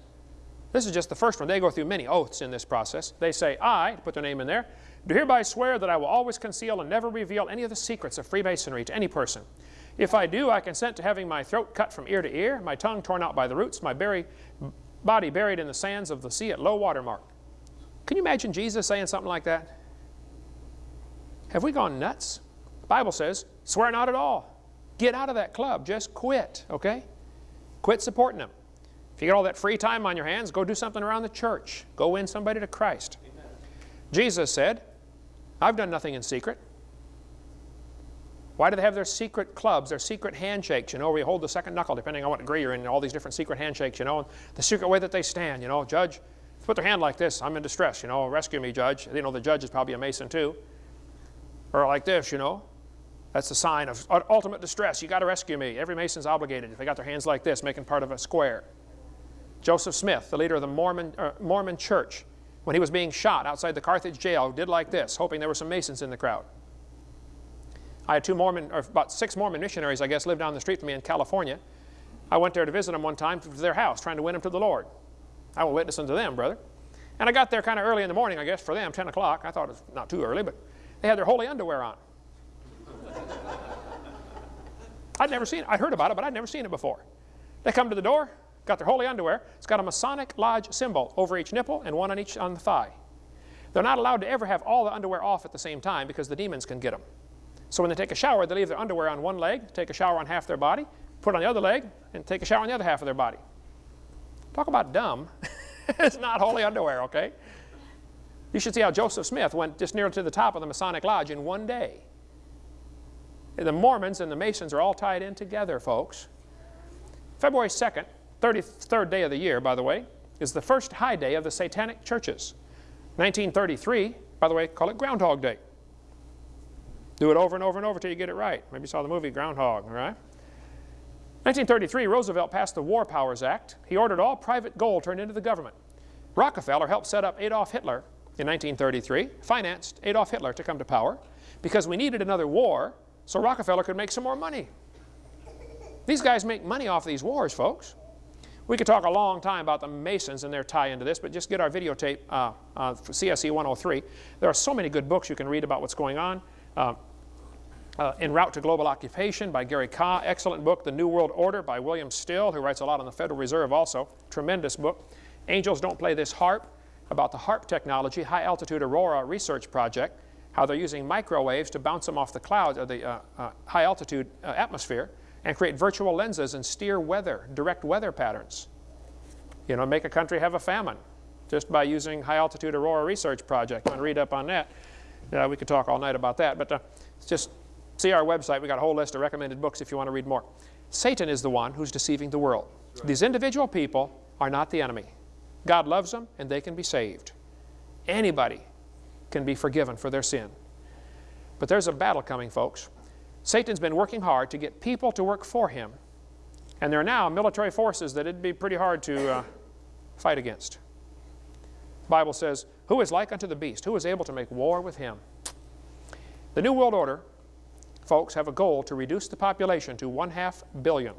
This is just the first one. They go through many oaths in this process. They say, I, put their name in there, do hereby swear that I will always conceal and never reveal any of the secrets of Freemasonry to any person. If I do, I consent to having my throat cut from ear to ear, my tongue torn out by the roots, my berry, body buried in the sands of the sea at low water mark. Can you imagine Jesus saying something like that? Have we gone nuts? The Bible says, swear not at all. Get out of that club. Just quit, okay? Quit supporting them. If you get all that free time on your hands, go do something around the church. Go win somebody to Christ. Amen. Jesus said, I've done nothing in secret. Why do they have their secret clubs, their secret handshakes, you know, where you hold the second knuckle, depending on what degree you're in, all these different secret handshakes, you know, the secret way that they stand, you know, judge, put their hand like this, I'm in distress, you know, rescue me, judge. You know, the judge is probably a Mason too. Or like this, you know, that's a sign of ultimate distress. You got to rescue me. Every Mason's obligated if they got their hands like this, making part of a square. Joseph Smith, the leader of the Mormon, uh, Mormon church, when he was being shot outside the Carthage jail, did like this, hoping there were some Masons in the crowd. I had two Mormon, or about six Mormon missionaries, I guess, live down the street from me in California. I went there to visit them one time to their house, trying to win them to the Lord. I will witness unto them, brother. And I got there kind of early in the morning, I guess, for them, 10 o'clock. I thought it was not too early, but they had their holy underwear on. I'd never seen it. I'd heard about it, but I'd never seen it before. They come to the door, got their holy underwear. It's got a Masonic Lodge symbol over each nipple and one on each on the thigh. They're not allowed to ever have all the underwear off at the same time because the demons can get them. So when they take a shower, they leave their underwear on one leg, take a shower on half their body, put it on the other leg, and take a shower on the other half of their body. Talk about dumb. it's not holy underwear, okay? You should see how Joseph Smith went just near to the top of the Masonic Lodge in one day. The Mormons and the Masons are all tied in together, folks. February 2nd, 33rd day of the year, by the way, is the first high day of the Satanic churches. 1933, by the way, call it Groundhog Day. Do it over and over and over until you get it right. Maybe you saw the movie Groundhog, right? 1933, Roosevelt passed the War Powers Act. He ordered all private gold turned into the government. Rockefeller helped set up Adolf Hitler in 1933, financed Adolf Hitler to come to power because we needed another war so Rockefeller could make some more money. These guys make money off these wars, folks. We could talk a long time about the Masons and their tie into this, but just get our videotape uh, uh, CSE 103. There are so many good books you can read about what's going on. Uh, uh, En Route to Global Occupation by Gary Kah, excellent book. The New World Order by William Still, who writes a lot on the Federal Reserve also, tremendous book. Angels Don't Play This HAARP about the HAARP technology, High Altitude Aurora Research Project, how they're using microwaves to bounce them off the clouds of the uh, uh, high altitude uh, atmosphere and create virtual lenses and steer weather, direct weather patterns. You know, make a country have a famine just by using High Altitude Aurora Research Project. I'm going to read up on that? Uh, we could talk all night about that, but uh, just see our website. we got a whole list of recommended books if you want to read more. Satan is the one who's deceiving the world. Right. These individual people are not the enemy. God loves them and they can be saved. Anybody can be forgiven for their sin. But there's a battle coming, folks. Satan's been working hard to get people to work for him. And there are now military forces that it'd be pretty hard to uh, fight against. The Bible says, Who is like unto the beast? Who is able to make war with him? The New World Order, folks, have a goal to reduce the population to one half billion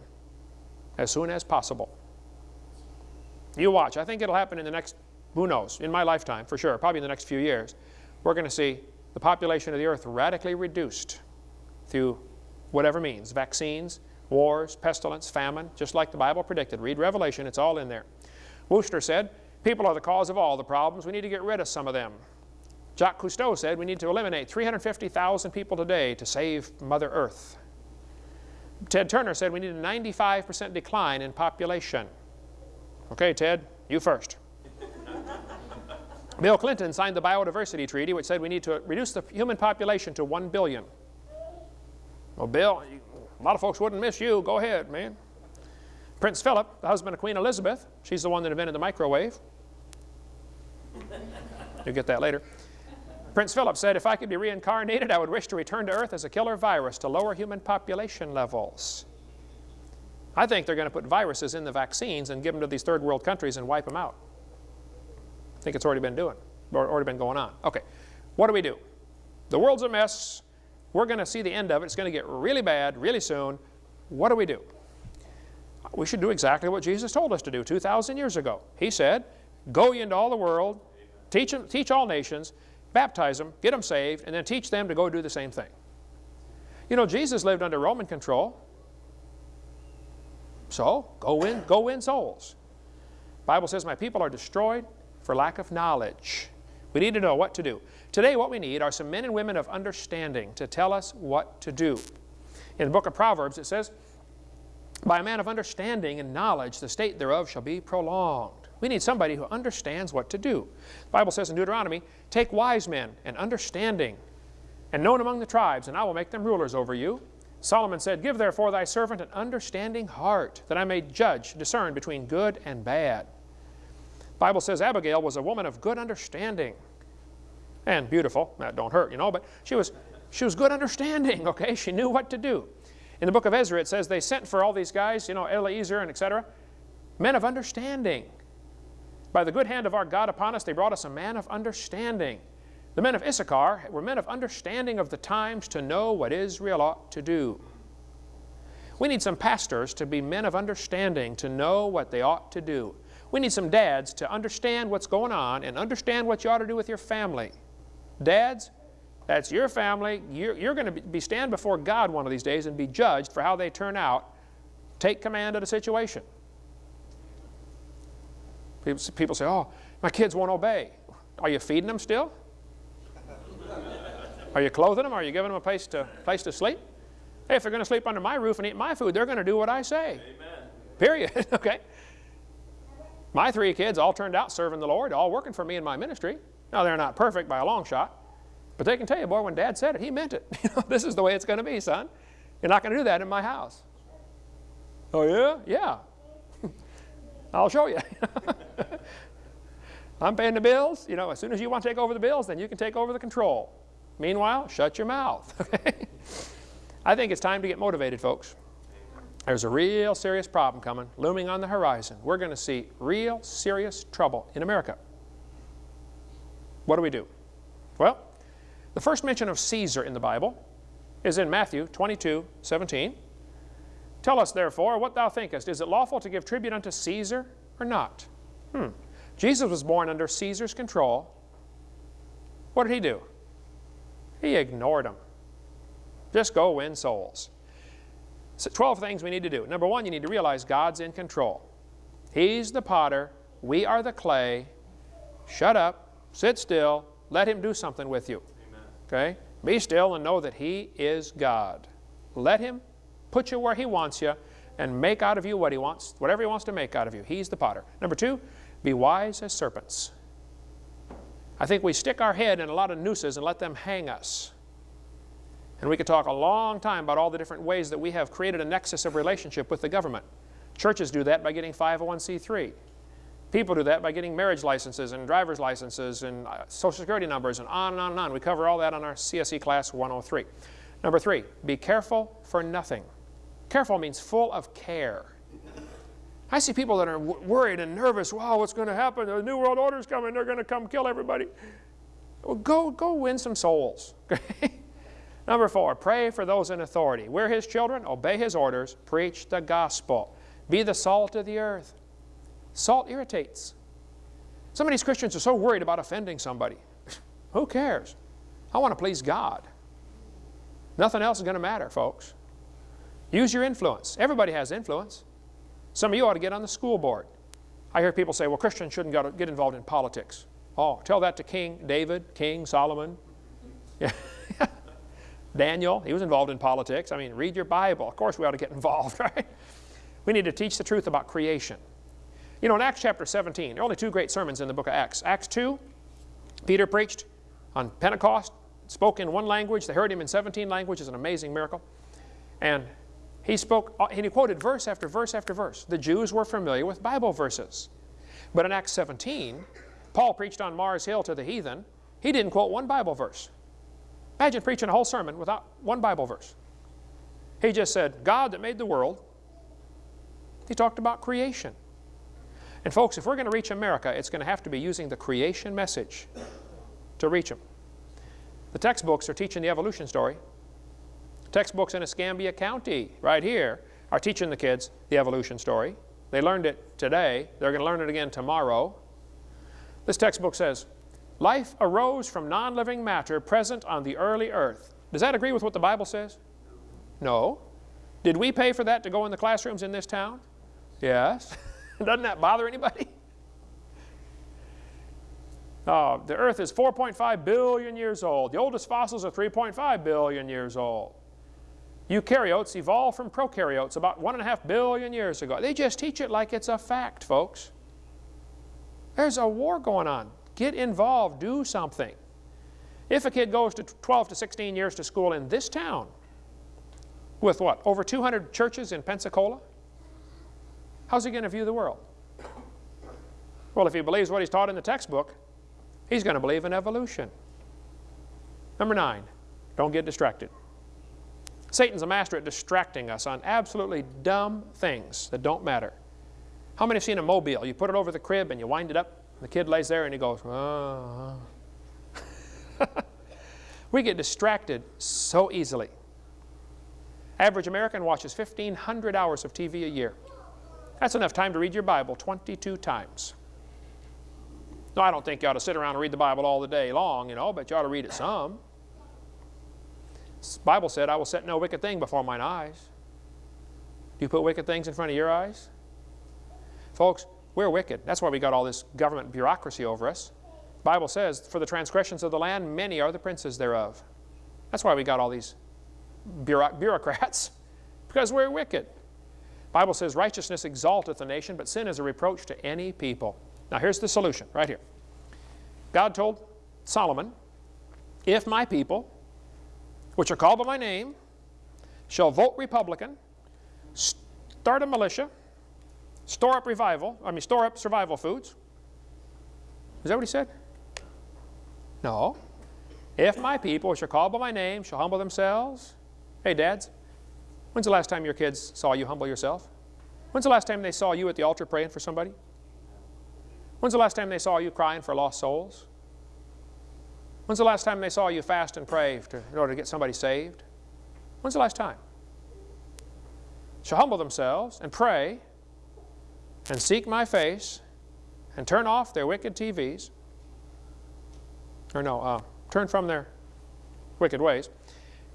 as soon as possible. You watch. I think it'll happen in the next, who knows, in my lifetime for sure, probably in the next few years. We're going to see the population of the earth radically reduced through whatever means, vaccines, wars, pestilence, famine, just like the Bible predicted. Read Revelation, it's all in there. Wooster said, people are the cause of all the problems. We need to get rid of some of them. Jacques Cousteau said we need to eliminate 350,000 people today to save Mother Earth. Ted Turner said we need a 95% decline in population. Okay, Ted, you first. Bill Clinton signed the Biodiversity Treaty, which said we need to reduce the human population to 1 billion. Well, Bill, a lot of folks wouldn't miss you. Go ahead, man. Prince Philip, the husband of Queen Elizabeth, she's the one that invented the microwave. You'll get that later. Prince Philip said, if I could be reincarnated, I would wish to return to Earth as a killer virus to lower human population levels. I think they're going to put viruses in the vaccines and give them to these third world countries and wipe them out. I think it's already been doing, or already been going on. Okay, what do we do? The world's a mess. We're going to see the end of it. It's going to get really bad really soon. What do we do? We should do exactly what Jesus told us to do 2,000 years ago. He said, go ye into all the world, teach, them, teach all nations, baptize them, get them saved, and then teach them to go do the same thing. You know, Jesus lived under Roman control. So, go win, go win souls. Bible says, my people are destroyed for lack of knowledge. We need to know what to do. Today, what we need are some men and women of understanding to tell us what to do. In the book of Proverbs, it says, By a man of understanding and knowledge, the state thereof shall be prolonged. We need somebody who understands what to do. The Bible says in Deuteronomy, Take wise men and understanding, and known among the tribes, and I will make them rulers over you. Solomon said, Give therefore thy servant an understanding heart, that I may judge, discern between good and bad. The Bible says Abigail was a woman of good understanding. And beautiful, that don't hurt, you know, but she was, she was good understanding, okay? She knew what to do. In the book of Ezra, it says they sent for all these guys, you know, Eliezer and etc., men of understanding. By the good hand of our God upon us, they brought us a man of understanding. The men of Issachar were men of understanding of the times to know what Israel ought to do. We need some pastors to be men of understanding to know what they ought to do. We need some dads to understand what's going on and understand what you ought to do with your family. Dads, that's your family. You're, you're going to be stand before God one of these days and be judged for how they turn out. Take command of the situation. People, people say, oh, my kids won't obey. Are you feeding them still? Are you clothing them? Are you giving them a place to, place to sleep? Hey, if they're going to sleep under my roof and eat my food, they're going to do what I say. Amen. Period. okay? My three kids all turned out serving the Lord, all working for me in my ministry. Now, they're not perfect by a long shot, but they can tell you, boy, when Dad said it, he meant it. this is the way it's going to be, son. You're not going to do that in my house. Oh, yeah? Yeah. I'll show you. I'm paying the bills. You know, as soon as you want to take over the bills, then you can take over the control. Meanwhile, shut your mouth. Okay? I think it's time to get motivated, folks. There's a real serious problem coming, looming on the horizon. We're going to see real serious trouble in America. What do we do? Well, the first mention of Caesar in the Bible is in Matthew 22, 17. Tell us, therefore, what thou thinkest. Is it lawful to give tribute unto Caesar or not? Hmm. Jesus was born under Caesar's control. What did he do? He ignored them. Just go win souls. So 12 things we need to do. Number one, you need to realize God's in control. He's the potter. We are the clay. Shut up. Sit still. Let Him do something with you. Amen. Okay? Be still and know that He is God. Let Him put you where He wants you, and make out of you what He wants, whatever He wants to make out of you. He's the potter. Number two, be wise as serpents. I think we stick our head in a lot of nooses and let them hang us. And we could talk a long time about all the different ways that we have created a nexus of relationship with the government. Churches do that by getting 501c3. People do that by getting marriage licenses and driver's licenses and uh, social security numbers and on and on and on. We cover all that on our CSE class 103. Number three, be careful for nothing. Careful means full of care. I see people that are worried and nervous. Wow, what's going to happen? The New World Order is coming. They're going to come kill everybody. Well, go, go win some souls. Number four, pray for those in authority. We're His children. Obey His orders. Preach the gospel. Be the salt of the earth. Salt irritates. Some of these Christians are so worried about offending somebody. Who cares? I want to please God. Nothing else is going to matter, folks. Use your influence. Everybody has influence. Some of you ought to get on the school board. I hear people say, well, Christians shouldn't get involved in politics. Oh, tell that to King David, King Solomon. Yeah. Daniel, he was involved in politics. I mean, read your Bible. Of course we ought to get involved, right? We need to teach the truth about creation. You know, in Acts chapter 17, there are only two great sermons in the book of Acts. Acts 2, Peter preached on Pentecost, spoke in one language. They heard him in 17 languages, an amazing miracle. And he spoke, uh, and he quoted verse after verse after verse. The Jews were familiar with Bible verses. But in Acts 17, Paul preached on Mars Hill to the heathen. He didn't quote one Bible verse. Imagine preaching a whole sermon without one Bible verse. He just said, God that made the world. He talked about creation. And folks, if we're going to reach America, it's going to have to be using the creation message to reach them. The textbooks are teaching the evolution story. Textbooks in Escambia County, right here, are teaching the kids the evolution story. They learned it today. They're going to learn it again tomorrow. This textbook says, life arose from non-living matter present on the early earth. Does that agree with what the Bible says? No. Did we pay for that to go in the classrooms in this town? Yes. Doesn't that bother anybody? Uh, the earth is 4.5 billion years old. The oldest fossils are 3.5 billion years old. Eukaryotes evolved from prokaryotes about one and a half billion years ago. They just teach it like it's a fact, folks. There's a war going on. Get involved. Do something. If a kid goes to 12 to 16 years to school in this town with what? Over 200 churches in Pensacola? How's he going to view the world? Well, if he believes what he's taught in the textbook, he's going to believe in evolution. Number nine, don't get distracted. Satan's a master at distracting us on absolutely dumb things that don't matter. How many have seen a mobile? You put it over the crib and you wind it up, the kid lays there and he goes, oh. we get distracted so easily. Average American watches 1,500 hours of TV a year. That's enough time to read your Bible 22 times. No, I don't think you ought to sit around and read the Bible all the day long, you know, but you ought to read it some. Bible said, I will set no wicked thing before mine eyes. Do you put wicked things in front of your eyes? Folks, we're wicked. That's why we got all this government bureaucracy over us. The Bible says, for the transgressions of the land, many are the princes thereof. That's why we got all these bureaucrats, because we're wicked. The Bible says, righteousness exalteth a nation, but sin is a reproach to any people. Now here's the solution, right here. God told Solomon, if my people, which are called by my name, shall vote Republican, start a militia, store up revival, I mean store up survival foods. Is that what he said? No. If my people, which are called by my name, shall humble themselves. Hey dads, when's the last time your kids saw you humble yourself? When's the last time they saw you at the altar praying for somebody? When's the last time they saw you crying for lost souls? When's the last time they saw you fast and pray to, in order to get somebody saved? When's the last time? Shall humble themselves and pray and seek my face and turn off their wicked TVs, or no, uh, turn from their wicked ways,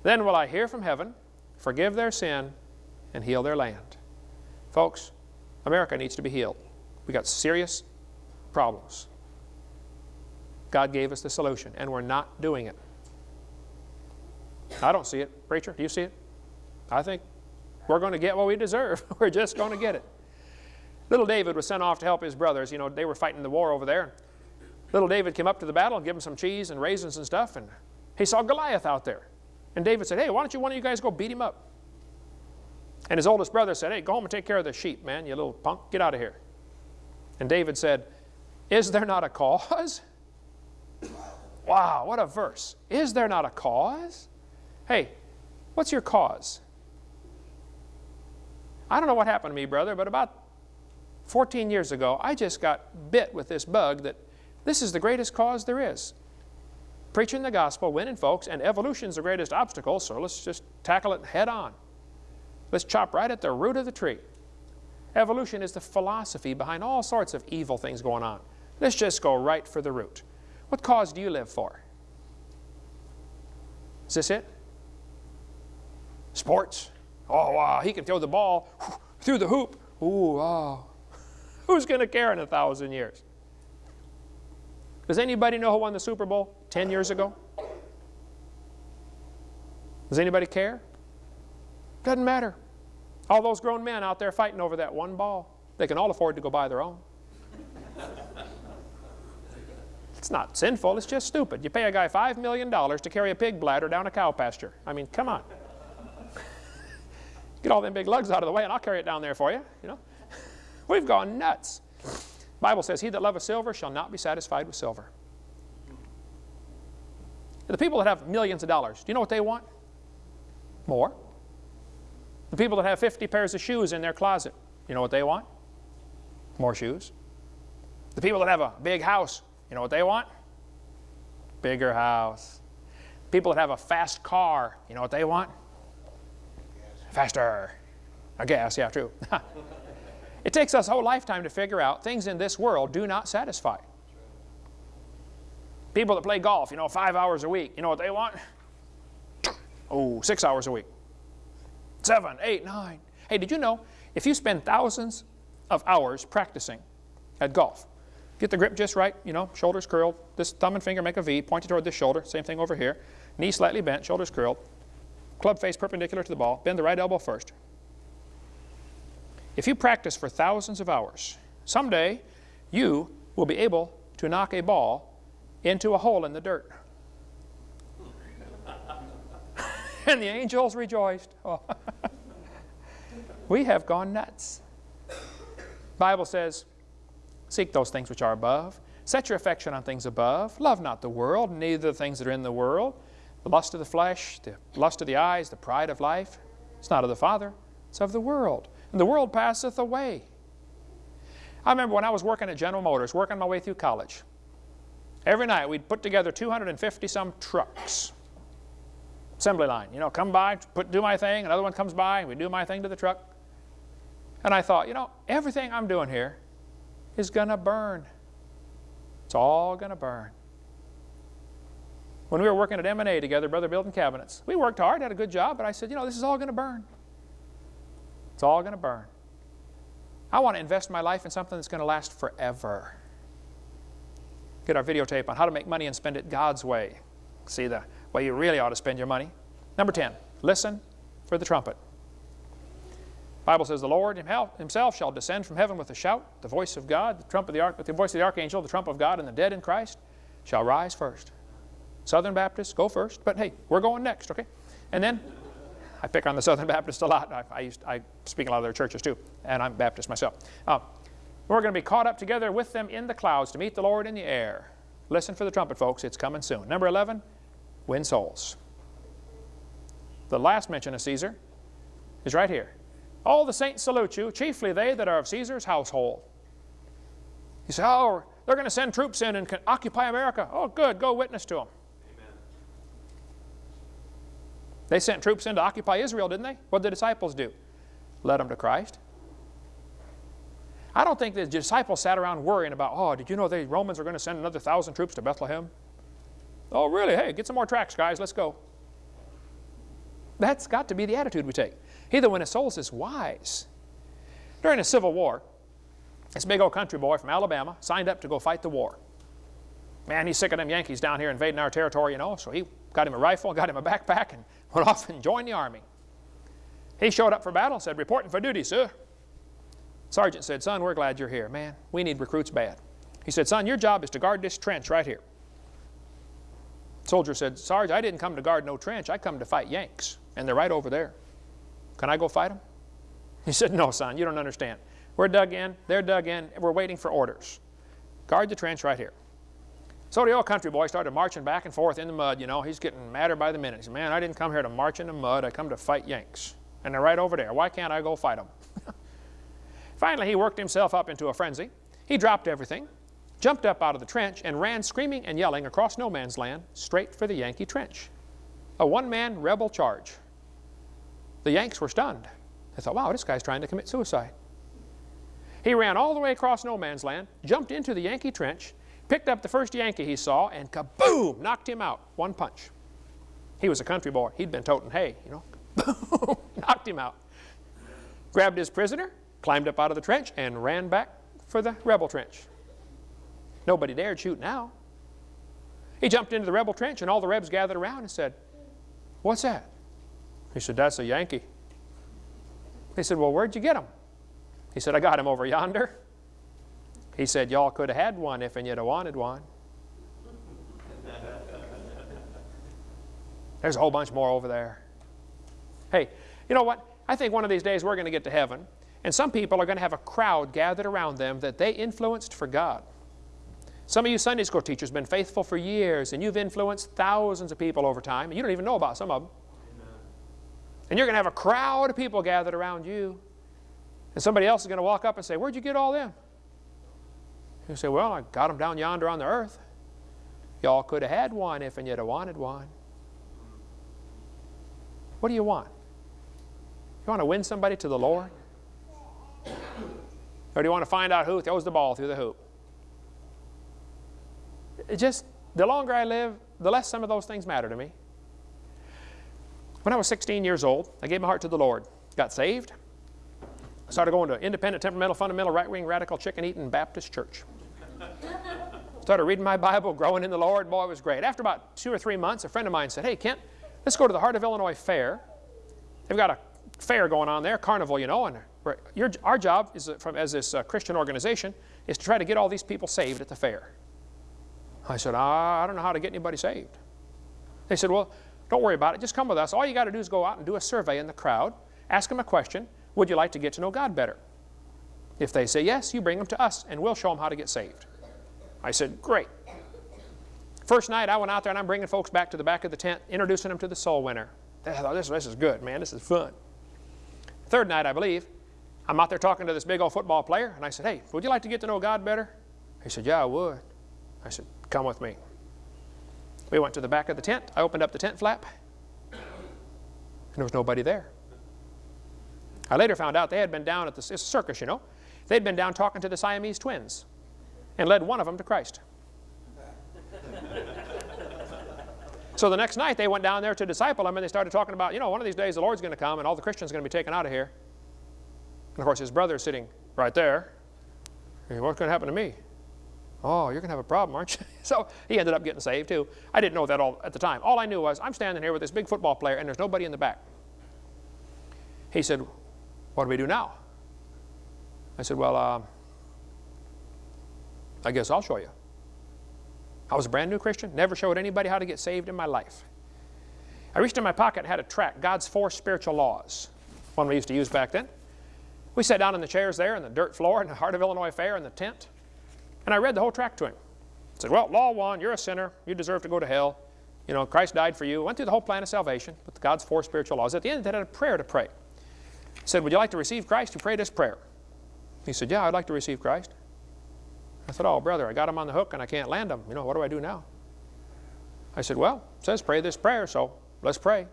then will I hear from heaven, forgive their sin, and heal their land. Folks, America needs to be healed. We've got serious problems. God gave us the solution, and we're not doing it. I don't see it. Preacher, do you see it? I think we're going to get what we deserve. we're just going to get it. Little David was sent off to help his brothers. You know, they were fighting the war over there. Little David came up to the battle and gave him some cheese and raisins and stuff, and he saw Goliath out there. And David said, hey, why don't you one of you guys go beat him up? And his oldest brother said, hey, go home and take care of the sheep, man, you little punk. Get out of here. And David said, is there not a cause? Wow, what a verse. Is there not a cause? Hey, what's your cause? I don't know what happened to me, brother, but about 14 years ago, I just got bit with this bug that this is the greatest cause there is. Preaching the gospel, winning folks, and evolution's the greatest obstacle, so let's just tackle it head on. Let's chop right at the root of the tree. Evolution is the philosophy behind all sorts of evil things going on. Let's just go right for the root. What cause do you live for? Is this it? Sports. Oh, wow, he can throw the ball through the hoop. Ooh, wow. Who's going to care in a thousand years? Does anybody know who won the Super Bowl 10 years ago? Does anybody care? Doesn't matter. All those grown men out there fighting over that one ball, they can all afford to go buy their own. It's not sinful, it's just stupid. You pay a guy $5 million to carry a pig bladder down a cow pasture. I mean, come on. Get all them big lugs out of the way and I'll carry it down there for you, you know. We've gone nuts. Bible says, he that loveth silver shall not be satisfied with silver. The people that have millions of dollars, do you know what they want? More. The people that have 50 pairs of shoes in their closet, you know what they want? More shoes. The people that have a big house, you know what they want? Bigger house. People that have a fast car, you know what they want? Faster. A gas, yeah, true. it takes us a whole lifetime to figure out things in this world do not satisfy. People that play golf, you know, five hours a week, you know what they want? Oh, six hours a week. Seven, eight, nine. Hey, did you know if you spend thousands of hours practicing at golf, Get the grip just right, you know, shoulders curled. This thumb and finger make a V, pointed toward this shoulder. Same thing over here. Knee slightly bent, shoulders curled. club face perpendicular to the ball. Bend the right elbow first. If you practice for thousands of hours, someday you will be able to knock a ball into a hole in the dirt. and the angels rejoiced. Oh. we have gone nuts. Bible says, seek those things which are above. Set your affection on things above. Love not the world, neither the things that are in the world. The lust of the flesh, the lust of the eyes, the pride of life. It's not of the Father, it's of the world. And the world passeth away. I remember when I was working at General Motors, working my way through college. Every night we'd put together 250 some trucks. Assembly line, you know, come by, put, do my thing, another one comes by, we do my thing to the truck. And I thought, you know, everything I'm doing here is going to burn. It's all going to burn. When we were working at M&A together, Brother building cabinets, we worked hard, had a good job, but I said, you know, this is all going to burn. It's all going to burn. I want to invest my life in something that's going to last forever. Get our videotape on how to make money and spend it God's way. See the way you really ought to spend your money. Number 10, listen for the trumpet. Bible says, The Lord himself shall descend from heaven with a shout, the voice of God, the, trump of the, the voice of the archangel, the trump of God, and the dead in Christ shall rise first. Southern Baptists, go first, but hey, we're going next, okay? And then I pick on the Southern Baptists a lot. I, I, used, I speak a lot of their churches too, and I'm Baptist myself. Uh, we're going to be caught up together with them in the clouds to meet the Lord in the air. Listen for the trumpet, folks. It's coming soon. Number 11, win souls. The last mention of Caesar is right here. All the saints salute you, chiefly they that are of Caesar's household. You say, oh, they're going to send troops in and occupy America. Oh, good. Go witness to them. Amen. They sent troops in to occupy Israel, didn't they? What did the disciples do? Led them to Christ. I don't think the disciples sat around worrying about, oh, did you know the Romans are going to send another thousand troops to Bethlehem? Oh, really? Hey, get some more tracts, guys. Let's go. That's got to be the attitude we take. He that winneth souls is wise. During the Civil War, this big old country boy from Alabama signed up to go fight the war. Man, he's sick of them Yankees down here invading our territory, you know, so he got him a rifle, got him a backpack, and went off and joined the army. He showed up for battle said, reporting for duty, sir. Sergeant said, son, we're glad you're here. Man, we need recruits bad. He said, son, your job is to guard this trench right here. Soldier said, Sarge, I didn't come to guard no trench. I come to fight Yanks, and they're right over there. Can I go fight them? He said, no, son, you don't understand. We're dug in, they're dug in, we're waiting for orders. Guard the trench right here. So the old country boy started marching back and forth in the mud, you know. He's getting madder by the minute. He said, man, I didn't come here to march in the mud. I come to fight Yanks. And they're right over there. Why can't I go fight them? Finally, he worked himself up into a frenzy. He dropped everything, jumped up out of the trench, and ran screaming and yelling across no man's land straight for the Yankee trench. A one-man rebel charge. The Yanks were stunned. They thought, wow, this guy's trying to commit suicide. He ran all the way across no man's land, jumped into the Yankee trench, picked up the first Yankee he saw, and kaboom, knocked him out. One punch. He was a country boy. He'd been toting hay, you know. Boom, knocked him out. Grabbed his prisoner, climbed up out of the trench, and ran back for the rebel trench. Nobody dared shoot now. He jumped into the rebel trench, and all the rebs gathered around and said, what's that? He said, that's a Yankee. They said, well, where'd you get him? He said, I got him over yonder. He said, y'all could have had one if and you'd have wanted one. There's a whole bunch more over there. Hey, you know what? I think one of these days we're going to get to heaven, and some people are going to have a crowd gathered around them that they influenced for God. Some of you Sunday school teachers have been faithful for years, and you've influenced thousands of people over time, and you don't even know about some of them. And you're going to have a crowd of people gathered around you, and somebody else is going to walk up and say, where'd you get all them? You say, well, I got them down yonder on the earth. Y'all could have had one if and you'd have wanted one. What do you want? You want to win somebody to the Lord? Or do you want to find out who throws the ball through the hoop? It just, the longer I live, the less some of those things matter to me. When I was 16 years old, I gave my heart to the Lord. Got saved. I started going to independent, temperamental, fundamental, right-wing, radical, chicken-eating Baptist church. Started reading my Bible, growing in the Lord. Boy, it was great. After about two or three months, a friend of mine said, hey, Kent, let's go to the Heart of Illinois Fair they've got a fair going on there, carnival, you know, and your, our job is, uh, from, as this uh, Christian organization is to try to get all these people saved at the fair. I said, I don't know how to get anybody saved. They said, well, don't worry about it. Just come with us. All you got to do is go out and do a survey in the crowd. Ask them a question. Would you like to get to know God better? If they say yes, you bring them to us, and we'll show them how to get saved. I said, great. First night I went out there, and I'm bringing folks back to the back of the tent, introducing them to the soul winner. They thought, this, this is good, man. This is fun. Third night, I believe, I'm out there talking to this big old football player, and I said, hey, would you like to get to know God better? He said, yeah, I would. I said, come with me. We went to the back of the tent. I opened up the tent flap, and there was nobody there. I later found out they had been down at the circus, you know. They'd been down talking to the Siamese twins and led one of them to Christ. so the next night they went down there to disciple him and they started talking about, you know, one of these days the Lord's going to come and all the Christians are going to be taken out of here. And of course his brother is sitting right there. What's going to happen to me? Oh, you're going to have a problem, aren't you? so he ended up getting saved too. I didn't know that all at the time. All I knew was I'm standing here with this big football player and there's nobody in the back. He said, what do we do now? I said, well, uh, I guess I'll show you. I was a brand new Christian, never showed anybody how to get saved in my life. I reached in my pocket and had a tract, God's Four Spiritual Laws, one we used to use back then. We sat down in the chairs there in the dirt floor in the Heart of Illinois Fair in the tent. And I read the whole tract to him. I said, well, law one, you're a sinner. You deserve to go to hell. You know, Christ died for you. Went through the whole plan of salvation with God's four spiritual laws. At the end, they had a prayer to pray. He said, would you like to receive Christ? You pray this prayer. He said, yeah, I'd like to receive Christ. I said, oh, brother, I got him on the hook and I can't land him. You know, what do I do now? I said, well, it says pray this prayer, so let's pray.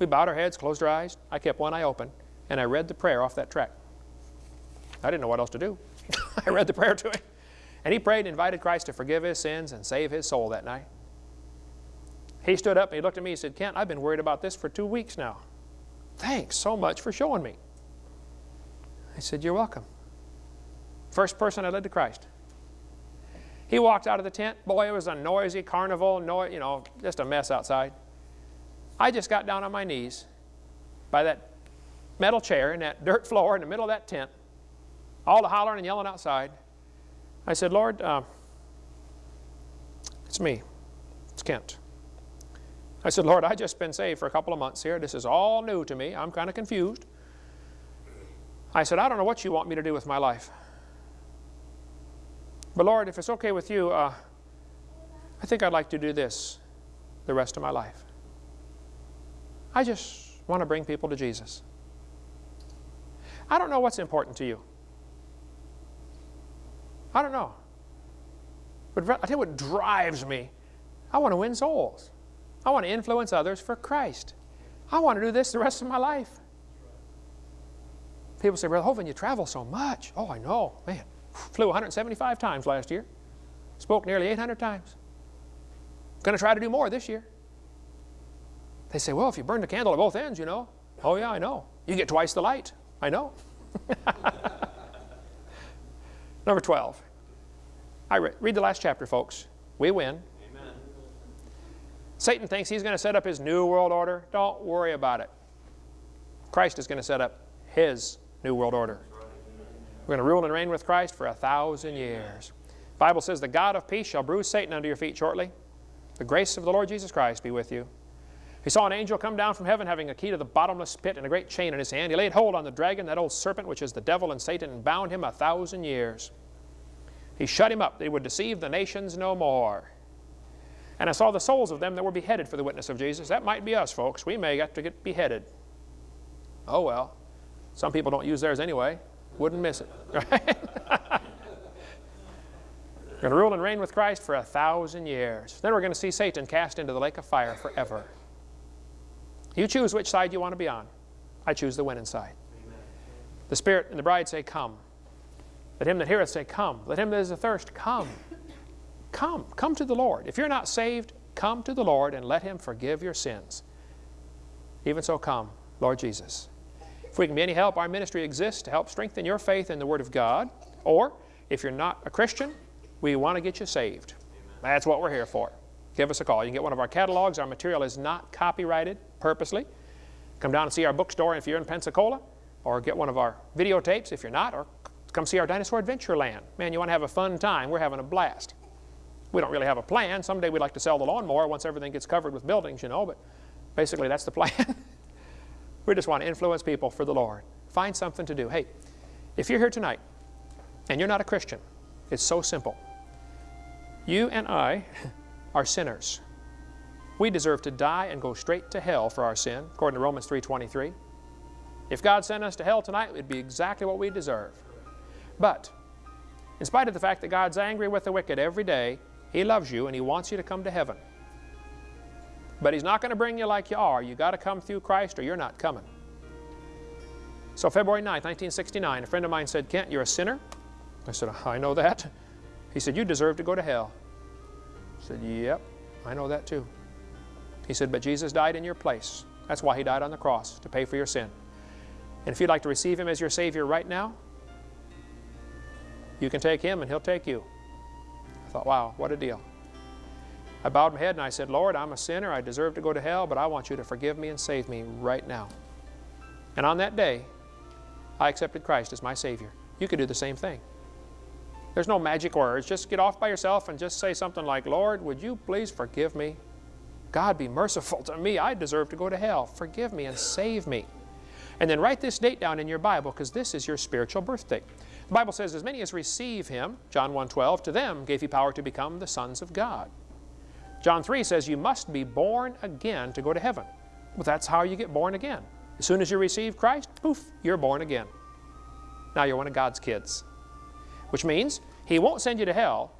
We bowed our heads, closed our eyes. I kept one eye open, and I read the prayer off that tract. I didn't know what else to do. I read the prayer to him. And he prayed and invited Christ to forgive his sins and save his soul that night. He stood up and he looked at me and said, Kent, I've been worried about this for two weeks now. Thanks so much for showing me. I said, You're welcome. First person I led to Christ. He walked out of the tent. Boy, it was a noisy carnival, no, you know, just a mess outside. I just got down on my knees by that metal chair in that dirt floor in the middle of that tent, all the hollering and yelling outside. I said, Lord, uh, it's me. It's Kent. I said, Lord, i just been saved for a couple of months here. This is all new to me. I'm kind of confused. I said, I don't know what you want me to do with my life. But Lord, if it's okay with you, uh, I think I'd like to do this the rest of my life. I just want to bring people to Jesus. I don't know what's important to you. I don't know. But I tell you what drives me. I want to win souls. I want to influence others for Christ. I want to do this the rest of my life. People say, Brother Hovind, you travel so much. Oh, I know. Man, flew 175 times last year. Spoke nearly 800 times. Going to try to do more this year. They say, well, if you burn the candle at both ends, you know. Oh, yeah, I know. You get twice the light. I know. Number 12. I re read the last chapter, folks. We win. Amen. Satan thinks he's going to set up his new world order. Don't worry about it. Christ is going to set up his new world order. We're going to rule and reign with Christ for a thousand years. The Bible says, the God of peace shall bruise Satan under your feet shortly. The grace of the Lord Jesus Christ be with you. He saw an angel come down from heaven having a key to the bottomless pit and a great chain in his hand. He laid hold on the dragon, that old serpent, which is the devil and Satan, and bound him a thousand years. He shut him up. They would deceive the nations no more. And I saw the souls of them that were beheaded for the witness of Jesus. That might be us, folks. We may have to get beheaded. Oh, well. Some people don't use theirs anyway. Wouldn't miss it. Right? We're going to rule and reign with Christ for a thousand years. Then we're going to see Satan cast into the lake of fire forever. You choose which side you want to be on. I choose the winning side. The Spirit and the bride say, Come. Let him that heareth say, Come. Let him that is athirst, come. Come. Come to the Lord. If you're not saved, come to the Lord and let him forgive your sins. Even so, come, Lord Jesus. If we can be any help, our ministry exists to help strengthen your faith in the Word of God. Or, if you're not a Christian, we want to get you saved. That's what we're here for. Give us a call. You can get one of our catalogs. Our material is not copyrighted purposely. Come down and see our bookstore if you're in Pensacola, or get one of our videotapes if you're not, or come see our Dinosaur Adventure Land. Man, you want to have a fun time. We're having a blast. We don't really have a plan. Someday we'd like to sell the lawnmower once everything gets covered with buildings, you know, but basically that's the plan. we just want to influence people for the Lord. Find something to do. Hey, if you're here tonight and you're not a Christian, it's so simple. You and I are sinners. We deserve to die and go straight to hell for our sin, according to Romans 3.23. If God sent us to hell tonight, it would be exactly what we deserve. But, in spite of the fact that God's angry with the wicked every day, He loves you and He wants you to come to heaven. But He's not going to bring you like you are. you got to come through Christ or you're not coming. So February 9, 1969, a friend of mine said, Kent, you're a sinner. I said, I know that. He said, you deserve to go to hell. I said, yep, I know that too. He said, but Jesus died in your place. That's why He died on the cross, to pay for your sin. And if you'd like to receive Him as your Savior right now, you can take Him and He'll take you. I thought, wow, what a deal. I bowed my head and I said, Lord, I'm a sinner. I deserve to go to hell, but I want you to forgive me and save me right now. And on that day, I accepted Christ as my Savior. You could do the same thing. There's no magic words. Just get off by yourself and just say something like, Lord, would you please forgive me? God, be merciful to me. I deserve to go to hell. Forgive me and save me. And then write this date down in your Bible because this is your spiritual birthday. The Bible says, as many as receive Him, John 1.12, to them gave He power to become the sons of God. John 3 says you must be born again to go to heaven. Well, that's how you get born again. As soon as you receive Christ, poof, you're born again. Now you're one of God's kids. Which means He won't send you to hell.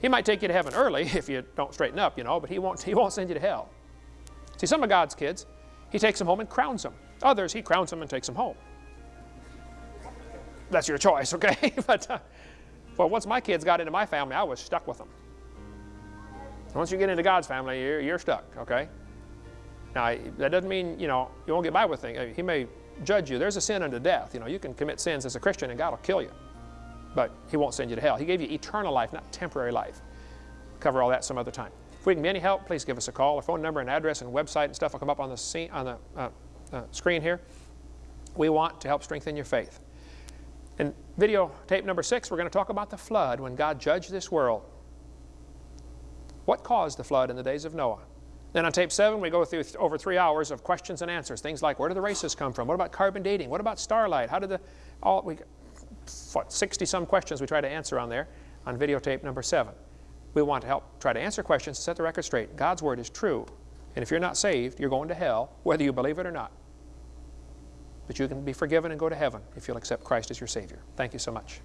He might take you to heaven early if you don't straighten up, you know, but He won't, he won't send you to hell. See, some of God's kids, He takes them home and crowns them. Others, He crowns them and takes them home. That's your choice, okay? but uh, once my kids got into my family, I was stuck with them. Once you get into God's family, you're, you're stuck, okay? Now, that doesn't mean, you know, you won't get by with things. He may judge you. There's a sin unto death. You know, you can commit sins as a Christian and God will kill you. But He won't send you to hell. He gave you eternal life, not temporary life. Cover all that some other time. If we can be any help, please give us a call. Our phone number and address and website and stuff will come up on the, scene, on the uh, uh, screen here. We want to help strengthen your faith. In video tape number six, we're going to talk about the flood when God judged this world. What caused the flood in the days of Noah? Then on tape seven, we go through th over three hours of questions and answers. Things like, where do the races come from? What about carbon dating? What about starlight? How did the, all, we, what, 60 some questions we try to answer on there on videotape number seven. We want to help try to answer questions to set the record straight. God's word is true. And if you're not saved, you're going to hell, whether you believe it or not. But you can be forgiven and go to heaven if you'll accept Christ as your Savior. Thank you so much.